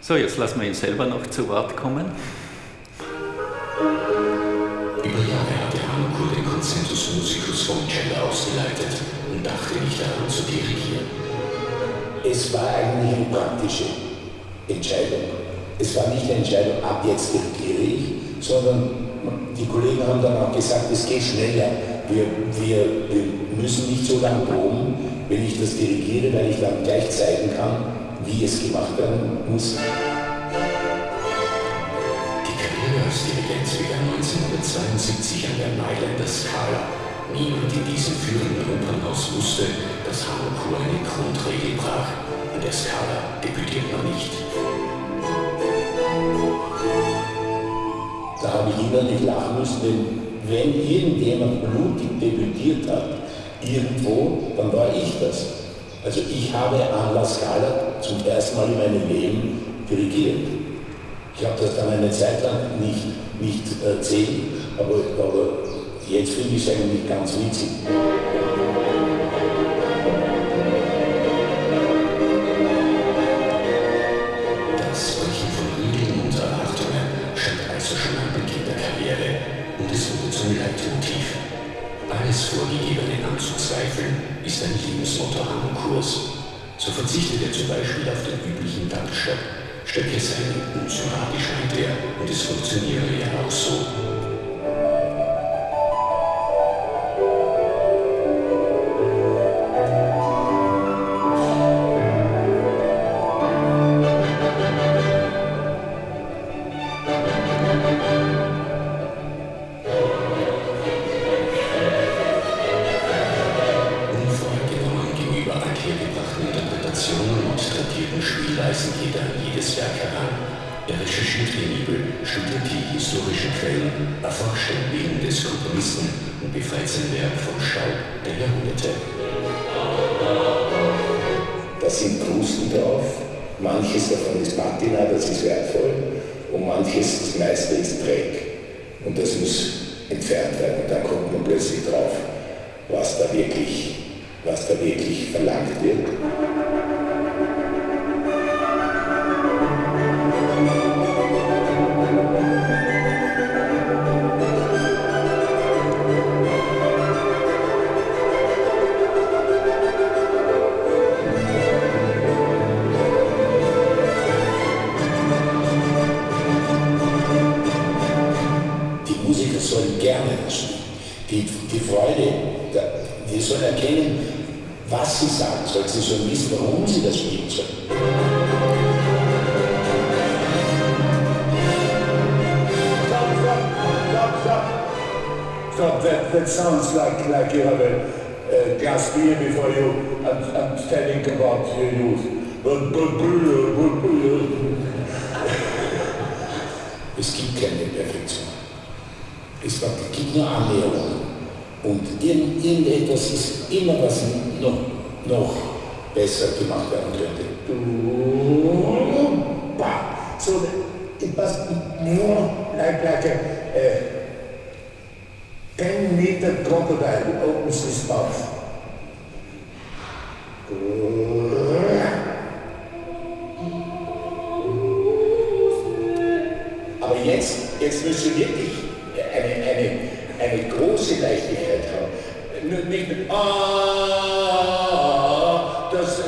So, jetzt lassen wir ihn selber noch zu Wort kommen. Über Jahre hatte Hanko den Consentus Musicus vom Cello ausgeleitet und dachte nicht daran zu dirigieren. Es war eigentlich eine praktische Entscheidung. Es war nicht eine Entscheidung, ab jetzt dirigiere ich, sondern die Kollegen haben dann auch gesagt, es geht schneller. Wir, wir, wir müssen nicht so lange proben, wenn ich das dirigiere, weil ich dann gleich zeigen kann, wie es gemacht werden muss. Die Dirigent begann 1972 an der Mailänder Scala. Niemand in diesem führenden Opernhaus wusste, dass Hannokur eine Grundregel brach. In der Scala debütiert man nicht. Da habe ich innerlich lachen müssen, denn wenn irgendjemand blutig debütiert hat, irgendwo, dann war ich das. Also ich habe an La Scala zum ersten Mal in meinem Leben dirigiert. Ich habe das dann eine Zeit lang nicht, nicht erzählt, aber, aber jetzt finde ich es eigentlich ganz witzig. Das Brechen von Regeln und Erwartungen stand also schon am Beginn der Karriere und es wurde zum Leitmotiv. Alles Vorgegebene anzuzweifeln ist ein Lebensmotto am Kurs. So verzichtet er zum Beispiel auf den üblichen Dankstock, stecke seine unsympathisch her und es funktioniere ja auch so. historischen Quellen erforschte neben des Komponisten und befreit sein Werk vom Schall der Jahrhunderte. Da sind Krusten drauf, manches davon ist Patina, das ist wertvoll, und manches, das meiste ist Dreck. Und das muss entfernt werden. Und dann kommt man plötzlich drauf, was da wirklich, was da wirklich verlangt wird. Glass beer before you and, and telling about your youth. Es gibt keine Perfektion. Es gibt nur Annäherungen. Und irgendetwas ist immer, was noch, noch besser gemacht werden könnte. So it must be more like, like a, a 10 meter crocodile opens his mouth. Aber jetzt, jetzt müssen wir wirklich eine, eine, eine große Leichtigkeit haben. Nicht mit Ah, das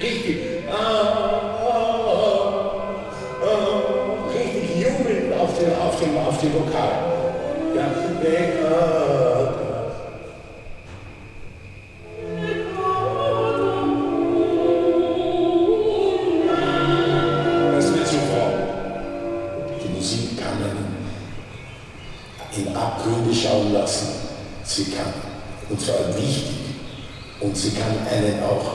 richtig. Ah, richtig jubeln auf dem, auf dem, auf dem Vokal. Sie kann, und zwar wichtig, und sie kann einen auch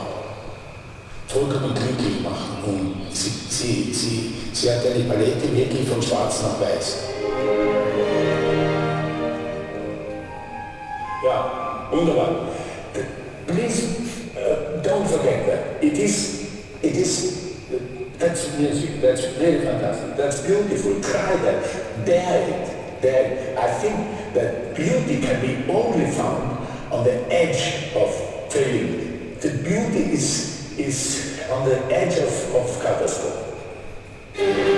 vollkommen glücklich machen. Und sie, sie, sie, sie hat eine Palette wirklich von schwarz nach weiß. Ja, wunderbar. Please uh, don't forget that. It is, it is, that's music, that's really fantastic, that's beautiful, try that, dare it, dare it. I think that beauty can be only found on the edge of failing. The beauty is, is on the edge of, of catastrophe.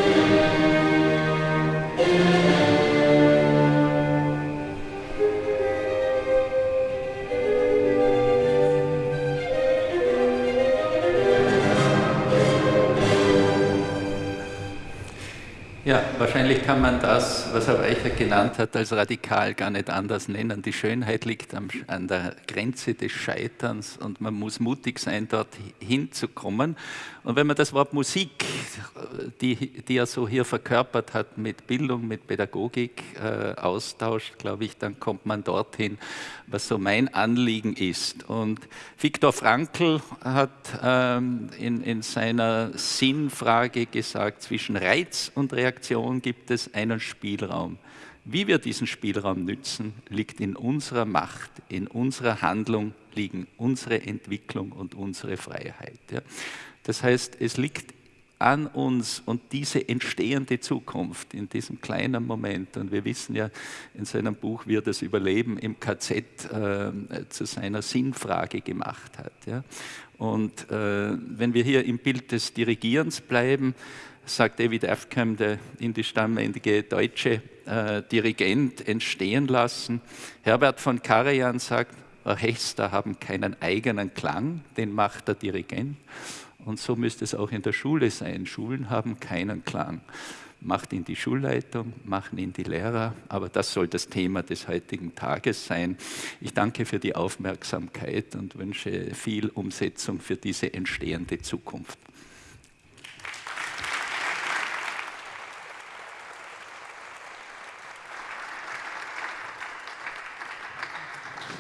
Ja, wahrscheinlich kann man das, was Herr Weichert genannt hat, als radikal gar nicht anders nennen. Die Schönheit liegt am, an der Grenze des Scheiterns und man muss mutig sein, dort hinzukommen. Und wenn man das Wort Musik, die, die er so hier verkörpert hat, mit Bildung, mit Pädagogik äh, austauscht, glaube ich, dann kommt man dorthin, was so mein Anliegen ist. Und Viktor Frankl hat ähm, in, in seiner Sinnfrage gesagt, zwischen Reiz und Reaktion gibt es einen Spielraum. Wie wir diesen Spielraum nützen, liegt in unserer Macht, in unserer Handlung liegen unsere Entwicklung und unsere Freiheit. Ja. Das heißt, es liegt an uns und diese entstehende Zukunft in diesem kleinen Moment. Und wir wissen ja in seinem Buch, wie er das Überleben im KZ äh, zu seiner Sinnfrage gemacht hat. Ja. Und äh, wenn wir hier im Bild des Dirigierens bleiben, sagt David Afkham, der indischstämmige deutsche äh, Dirigent, entstehen lassen. Herbert von Karajan sagt, Orchester haben keinen eigenen Klang, den macht der Dirigent. Und so müsste es auch in der Schule sein. Schulen haben keinen Klang. Macht ihn die Schulleitung, machen ihn die Lehrer, aber das soll das Thema des heutigen Tages sein. Ich danke für die Aufmerksamkeit und wünsche viel Umsetzung für diese entstehende Zukunft.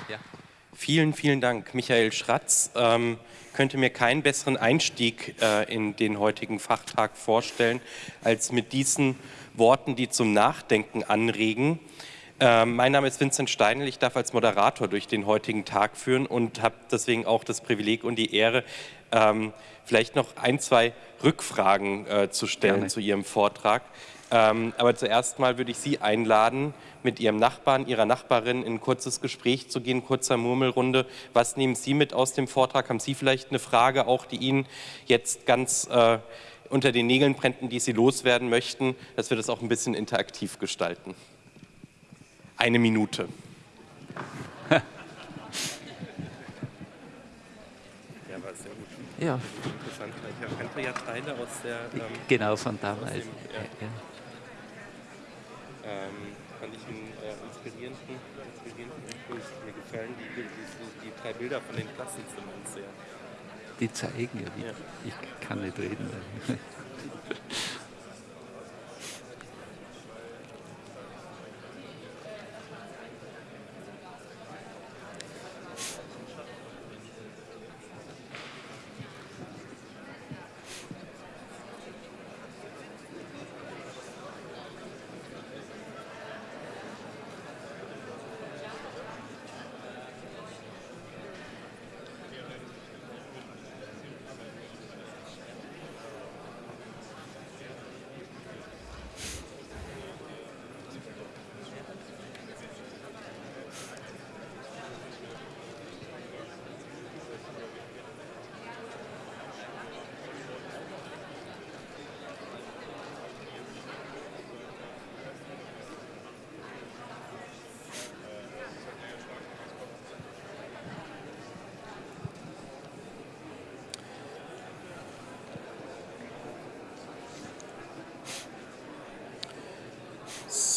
Ja. Vielen, vielen Dank, Michael Schratz. Ähm, könnte mir keinen besseren Einstieg äh, in den heutigen Fachtag vorstellen, als mit diesen Worten, die zum Nachdenken anregen. Ähm, mein Name ist Vincent Steinl, ich darf als Moderator durch den heutigen Tag führen und habe deswegen auch das Privileg und die Ehre, ähm, vielleicht noch ein, zwei Rückfragen äh, zu stellen Gerne. zu Ihrem Vortrag. Ähm, aber zuerst mal würde ich Sie einladen, mit Ihrem Nachbarn, Ihrer Nachbarin in ein kurzes Gespräch zu gehen, kurzer Murmelrunde. Was nehmen Sie mit aus dem Vortrag? Haben Sie vielleicht eine Frage, auch die Ihnen jetzt ganz äh, unter den Nägeln brennt, die Sie loswerden möchten, dass wir das auch ein bisschen interaktiv gestalten? Eine Minute. ja, war sehr gut. Ja, Interessant. Ich kannte ja Teile aus der. Ähm, genau von damals. dem, ja. Ja. Ähm, fand ich einen äh, inspirierenden, inspirierenden Impuls. Mir gefallen die, die, die drei Bilder von den Klassenzimmern sehr. Die zeigen ja, wie Ja. ich kann nicht reden.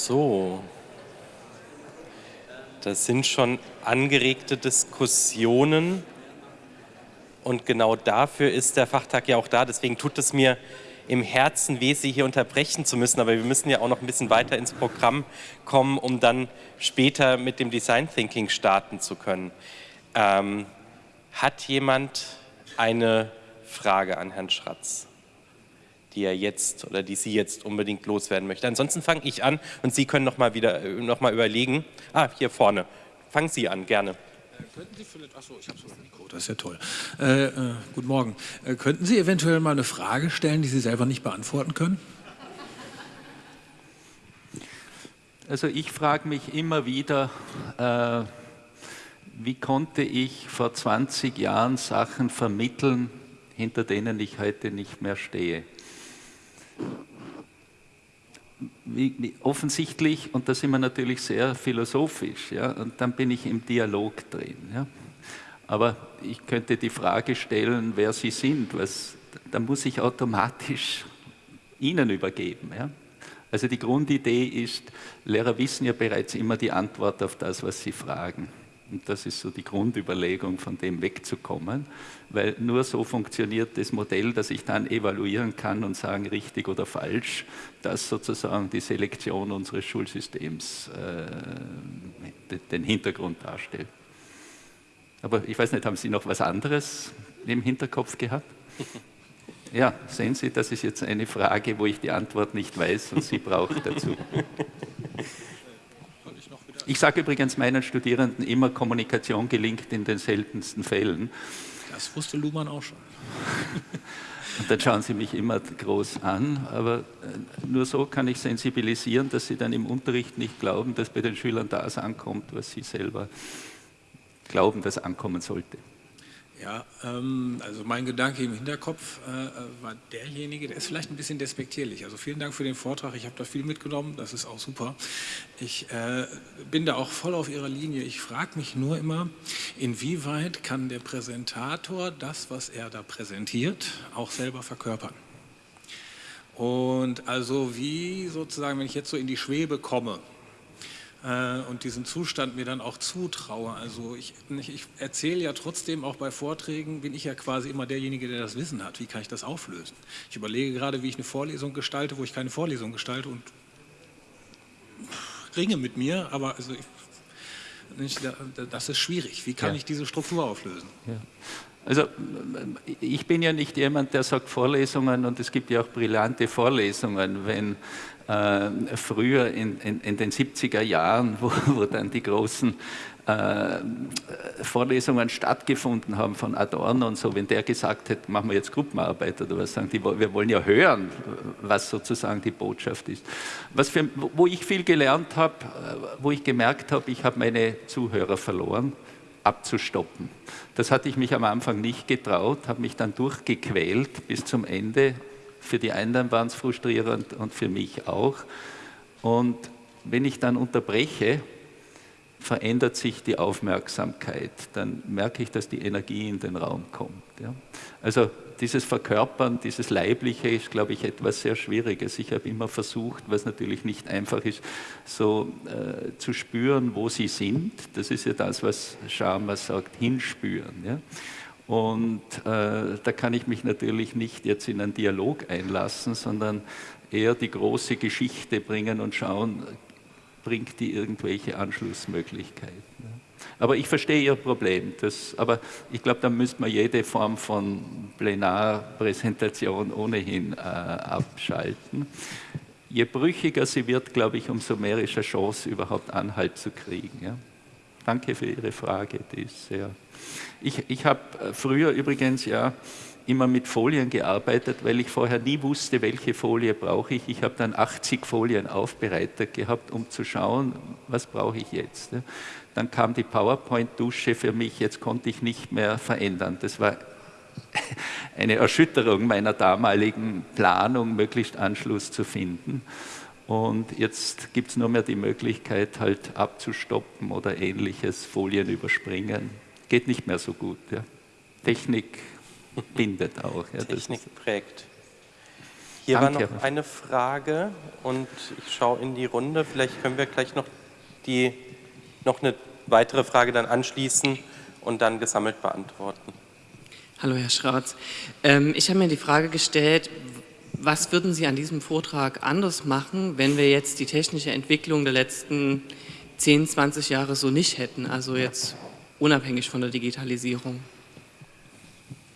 So. Das sind schon angeregte Diskussionen. Und genau dafür ist der Fachtag ja auch da. Deswegen tut es mir im Herzen weh, Sie hier unterbrechen zu müssen. Aber wir müssen ja auch noch ein bisschen weiter ins Programm kommen, um dann später mit dem Design Thinking starten zu können. Ähm, hat jemand eine Frage an Herrn Schratz, die er jetzt oder die Sie jetzt unbedingt loswerden möchte? Ansonsten fange ich an und Sie können noch mal wieder äh, noch mal überlegen. Ah, hier vorne. Fangen Sie an, gerne. Könnten Sie vielleicht, achso, ich habe so ein Mikro, das ist ja toll. Äh, äh, guten Morgen. Äh, könnten Sie eventuell mal eine Frage stellen, die Sie selber nicht beantworten können? Also ich frage mich immer wieder, äh, wie konnte ich vor 20 Jahren Sachen vermitteln, hinter denen ich heute nicht mehr stehe? Offensichtlich, und da sind wir natürlich sehr philosophisch, ja, und dann bin ich im Dialog drin. Ja. Aber ich könnte die Frage stellen, wer Sie sind, was, da muss ich automatisch Ihnen übergeben. Ja. Also die Grundidee ist, Lehrer wissen ja bereits immer die Antwort auf das, was sie fragen. Und das ist so die Grundüberlegung, von dem wegzukommen, weil nur so funktioniert das Modell, dass ich dann evaluieren kann und sagen, richtig oder falsch, das sozusagen die Selektion unseres Schulsystems äh, den Hintergrund darstellt. Aber ich weiß nicht, haben Sie noch was anderes im Hinterkopf gehabt? Ja, sehen Sie, das ist jetzt eine Frage, wo ich die Antwort nicht weiß und Sie braucht dazu. Ich sage übrigens meinen Studierenden immer, Kommunikation gelingt in den seltensten Fällen. Das wusste Luhmann auch schon. Und dann schauen sie mich immer groß an, aber äh, nur so kann ich sensibilisieren, dass sie dann im Unterricht nicht glauben, dass bei den Schülern das ankommt, was sie selber glauben, dass ankommen sollte. Ja, ähm, also mein Gedanke im Hinterkopf äh, äh, war derjenige, der ist vielleicht ein bisschen despektierlich. Also vielen Dank für den Vortrag, ich habe da viel mitgenommen, das ist auch super. Ich äh, bin da auch voll auf Ihrer Linie. Ich frage mich nur immer, inwieweit kann der Präsentator das, was er da präsentiert, auch selber verkörpern? Und also wie sozusagen, wenn ich jetzt so in die Schwebe komme, und diesen Zustand mir dann auch zutraue. Also ich, ich erzähle ja trotzdem auch bei Vorträgen, bin ich ja quasi immer derjenige, der das Wissen hat. Wie kann ich das auflösen? Ich überlege gerade, wie ich eine Vorlesung gestalte, wo ich keine Vorlesung gestalte und ringe mit mir, aber also ich, das ist schwierig. Wie kann ja. ich diese Struktur auflösen? Ja. Also ich bin ja nicht jemand, der sagt Vorlesungen und es gibt ja auch brillante Vorlesungen, wenn äh, früher in, in, in, den 70er Jahren, wo, wo dann die großen äh, Vorlesungen stattgefunden haben von Adorno und so, wenn der gesagt hätte, machen wir jetzt Gruppenarbeit oder was, sagen die, wir wollen ja hören, was sozusagen die Botschaft ist. Was für, wo ich viel gelernt habe, äh, wo ich gemerkt habe, ich habe meine Zuhörer verloren, abzustoppen. Das hatte ich mich am Anfang nicht getraut, habe mich dann durchgequält bis zum Ende für die einen waren es frustrierend und für mich auch. Und wenn ich dann unterbreche, verändert sich die Aufmerksamkeit. Dann merke ich, dass die Energie in den Raum kommt. Ja. Also dieses Verkörpern, dieses Leibliche ist, glaube ich, etwas sehr Schwieriges. Ich habe immer versucht, was natürlich nicht einfach ist, so äh, zu spüren, wo sie sind. Das ist ja das, was Sharma sagt, hinspüren. Ja. Und äh, da kann ich mich natürlich nicht jetzt in einen Dialog einlassen, sondern eher die große Geschichte bringen und schauen, bringt die irgendwelche Anschlussmöglichkeiten. Aber ich verstehe Ihr Problem. Das, aber ich glaube, da müsste man jede Form von Plenarpräsentation ohnehin äh, abschalten. Je brüchiger sie wird, glaube ich, umso mehr ist eine Chance, überhaupt Anhalt zu kriegen. Ja? Danke für Ihre Frage, die ist sehr ich, ich habe äh, früher übrigens ja immer mit Folien gearbeitet, weil ich vorher nie wusste, welche Folie brauche ich. Ich habe dann 80 Folien aufbereitet gehabt, um zu schauen, was brauche ich jetzt. Dann kam die PowerPoint-Dusche für mich, jetzt konnte ich nicht mehr verändern. Das war eine Erschütterung meiner damaligen Planung, möglichst Anschluss zu finden. Und jetzt gibt es nur mehr die Möglichkeit, halt abzustoppen oder ähnliches, Folien überspringen geht nicht mehr so gut. Ja. Technik bindet auch. Ja, Technik prägt. Hier Danke. war noch eine Frage und ich schaue in die Runde. Vielleicht können wir gleich noch, die, noch eine weitere Frage dann anschließen und dann gesammelt beantworten. Hallo Herr Schratz. Ähm, ich habe mir die Frage gestellt, was würden Sie an diesem Vortrag anders machen, wenn wir jetzt die technische Entwicklung der letzten 10, 20 Jahre so nicht hätten, also jetzt unabhängig von der Digitalisierung?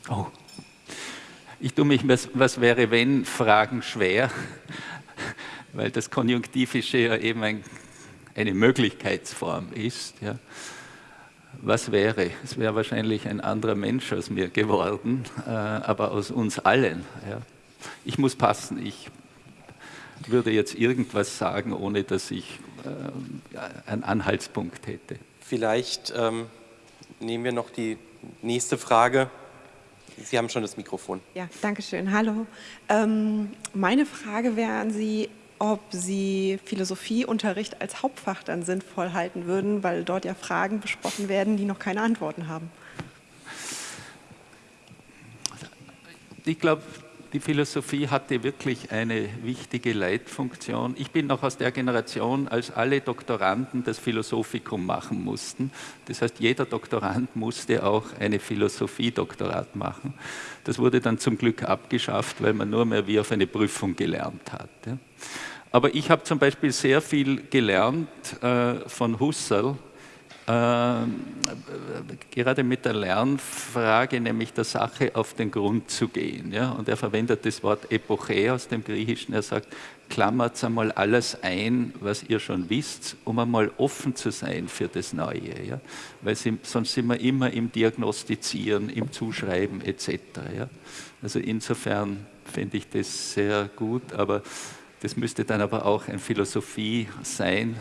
Oh, ich tue mich, was, was wäre wenn, Fragen schwer, weil das Konjunktivische ja eben ein, eine Möglichkeitsform ist. Ja. Was wäre? Es wäre wahrscheinlich ein anderer Mensch aus mir geworden, äh, aber aus uns allen. Ja. Ich muss passen, ich würde jetzt irgendwas sagen, ohne dass ich äh, einen Anhaltspunkt hätte. Vielleicht ähm, nehmen wir noch die nächste Frage. Sie haben schon das Mikrofon. Ja, danke schön. Hallo. Ähm, meine Frage wäre an Sie, ob Sie Philosophieunterricht als Hauptfach dann sinnvoll halten würden, weil dort ja Fragen besprochen werden, die noch keine Antworten haben. Ich glaube, die Philosophie hatte wirklich eine wichtige Leitfunktion. Ich bin noch aus der Generation, als alle Doktoranden das Philosophikum machen mussten. Das heißt, jeder Doktorand musste auch eine Philosophie-Doktorat machen. Das wurde dann zum Glück abgeschafft, weil man nur mehr wie auf eine Prüfung gelernt hat. Aber ich habe zum Beispiel sehr viel gelernt äh, von Husserl, äh, gerade mit der Lernfrage, nämlich der Sache auf den Grund zu gehen. Ja? Und er verwendet das Wort Epoche aus dem Griechischen. Er sagt, klammert einmal alles ein, was ihr schon wisst, um einmal offen zu sein für das Neue. Ja? Weil sie, sonst sind wir immer im Diagnostizieren, im Zuschreiben etc. Ja? Also insofern finde ich das sehr gut, aber das müsste dann aber auch eine Philosophie sein,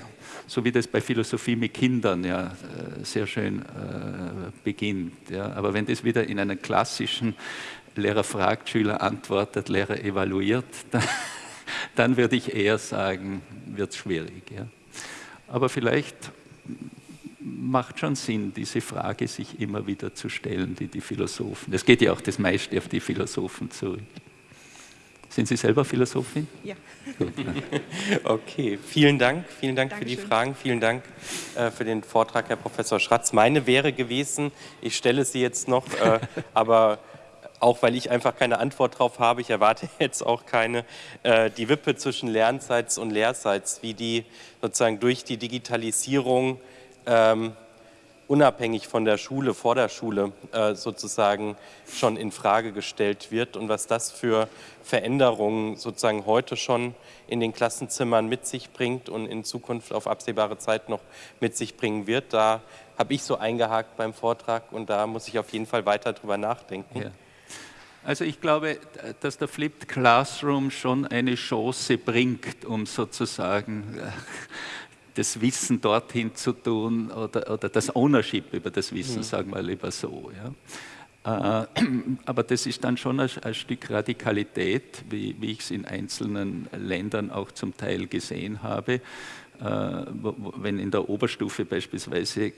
so wie das bei Philosophie mit Kindern ja äh, sehr schön äh, beginnt. Ja. Aber wenn das wieder in einen klassischen Lehrer fragt, Schüler antwortet, Lehrer evaluiert, dann, dann würde ich eher sagen, wird es schwierig. Ja. Aber vielleicht macht schon Sinn, diese Frage sich immer wieder zu stellen, die die Philosophen, es geht ja auch das meiste auf die Philosophen zurück. Sind Sie selber Philosophin? Ja. okay, vielen Dank. Vielen Dank Dankeschön. für die Fragen. Vielen Dank äh, für den Vortrag, Herr Professor Schratz. Meine wäre gewesen, ich stelle sie jetzt noch, äh, aber auch weil ich einfach keine Antwort darauf habe, ich erwarte jetzt auch keine, äh, die Wippe zwischen Lernseits und Lehrseits, wie die sozusagen durch die Digitalisierung ähm, unabhängig von der Schule, vor der Schule äh, sozusagen schon in Frage gestellt wird und was das für Veränderungen sozusagen heute schon in den Klassenzimmern mit sich bringt und in Zukunft auf absehbare Zeit noch mit sich bringen wird. Da habe ich so eingehakt beim Vortrag und da muss ich auf jeden Fall weiter drüber nachdenken. Ja. Also ich glaube, dass der Flipped Classroom schon eine Chance bringt, um sozusagen äh, das Wissen dorthin zu tun oder, oder das Ownership über das Wissen, mhm. sagen wir lieber so. Ja. Äh, aber das ist dann schon ein, ein Stück Radikalität, wie, wie ich es in einzelnen Ländern auch zum Teil gesehen habe. Äh, wenn in der Oberstufe beispielsweise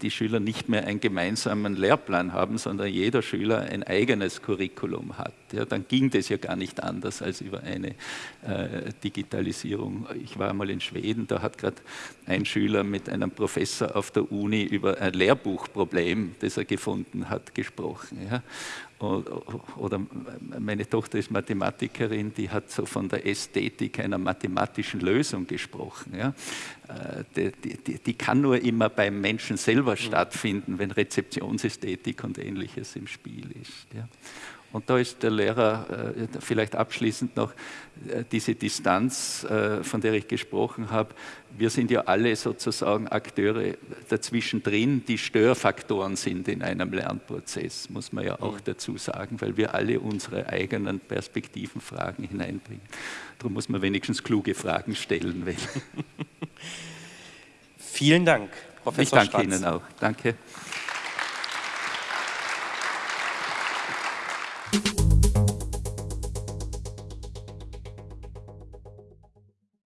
die Schüler nicht mehr einen gemeinsamen Lehrplan haben, sondern jeder Schüler ein eigenes Curriculum hat, ja, dann ging das ja gar nicht anders als über eine äh, Digitalisierung. Ich war einmal in Schweden, da hat gerade ein Schüler mit einem Professor auf der Uni über ein Lehrbuchproblem, das er gefunden hat, gesprochen. Ja. Oder meine Tochter ist Mathematikerin, die hat so von der Ästhetik einer mathematischen Lösung gesprochen. Ja. Äh, die, die, die, kann nur immer beim Menschen selber mhm. stattfinden, wenn Rezeptionsästhetik und ähnliches im Spiel ist. Ja. Und da ist der Lehrer, äh, vielleicht abschließend noch, äh, diese Distanz, äh, von der ich gesprochen habe. Wir sind ja alle sozusagen Akteure dazwischen drin, die Störfaktoren sind in einem Lernprozess, muss man ja auch dazu sagen, weil wir alle unsere eigenen Perspektiven, Fragen hineinbringen. Darum muss man wenigstens kluge Fragen stellen. Vielen Dank, Professor Ich danke Schratz. Ihnen auch. Danke. Thank you.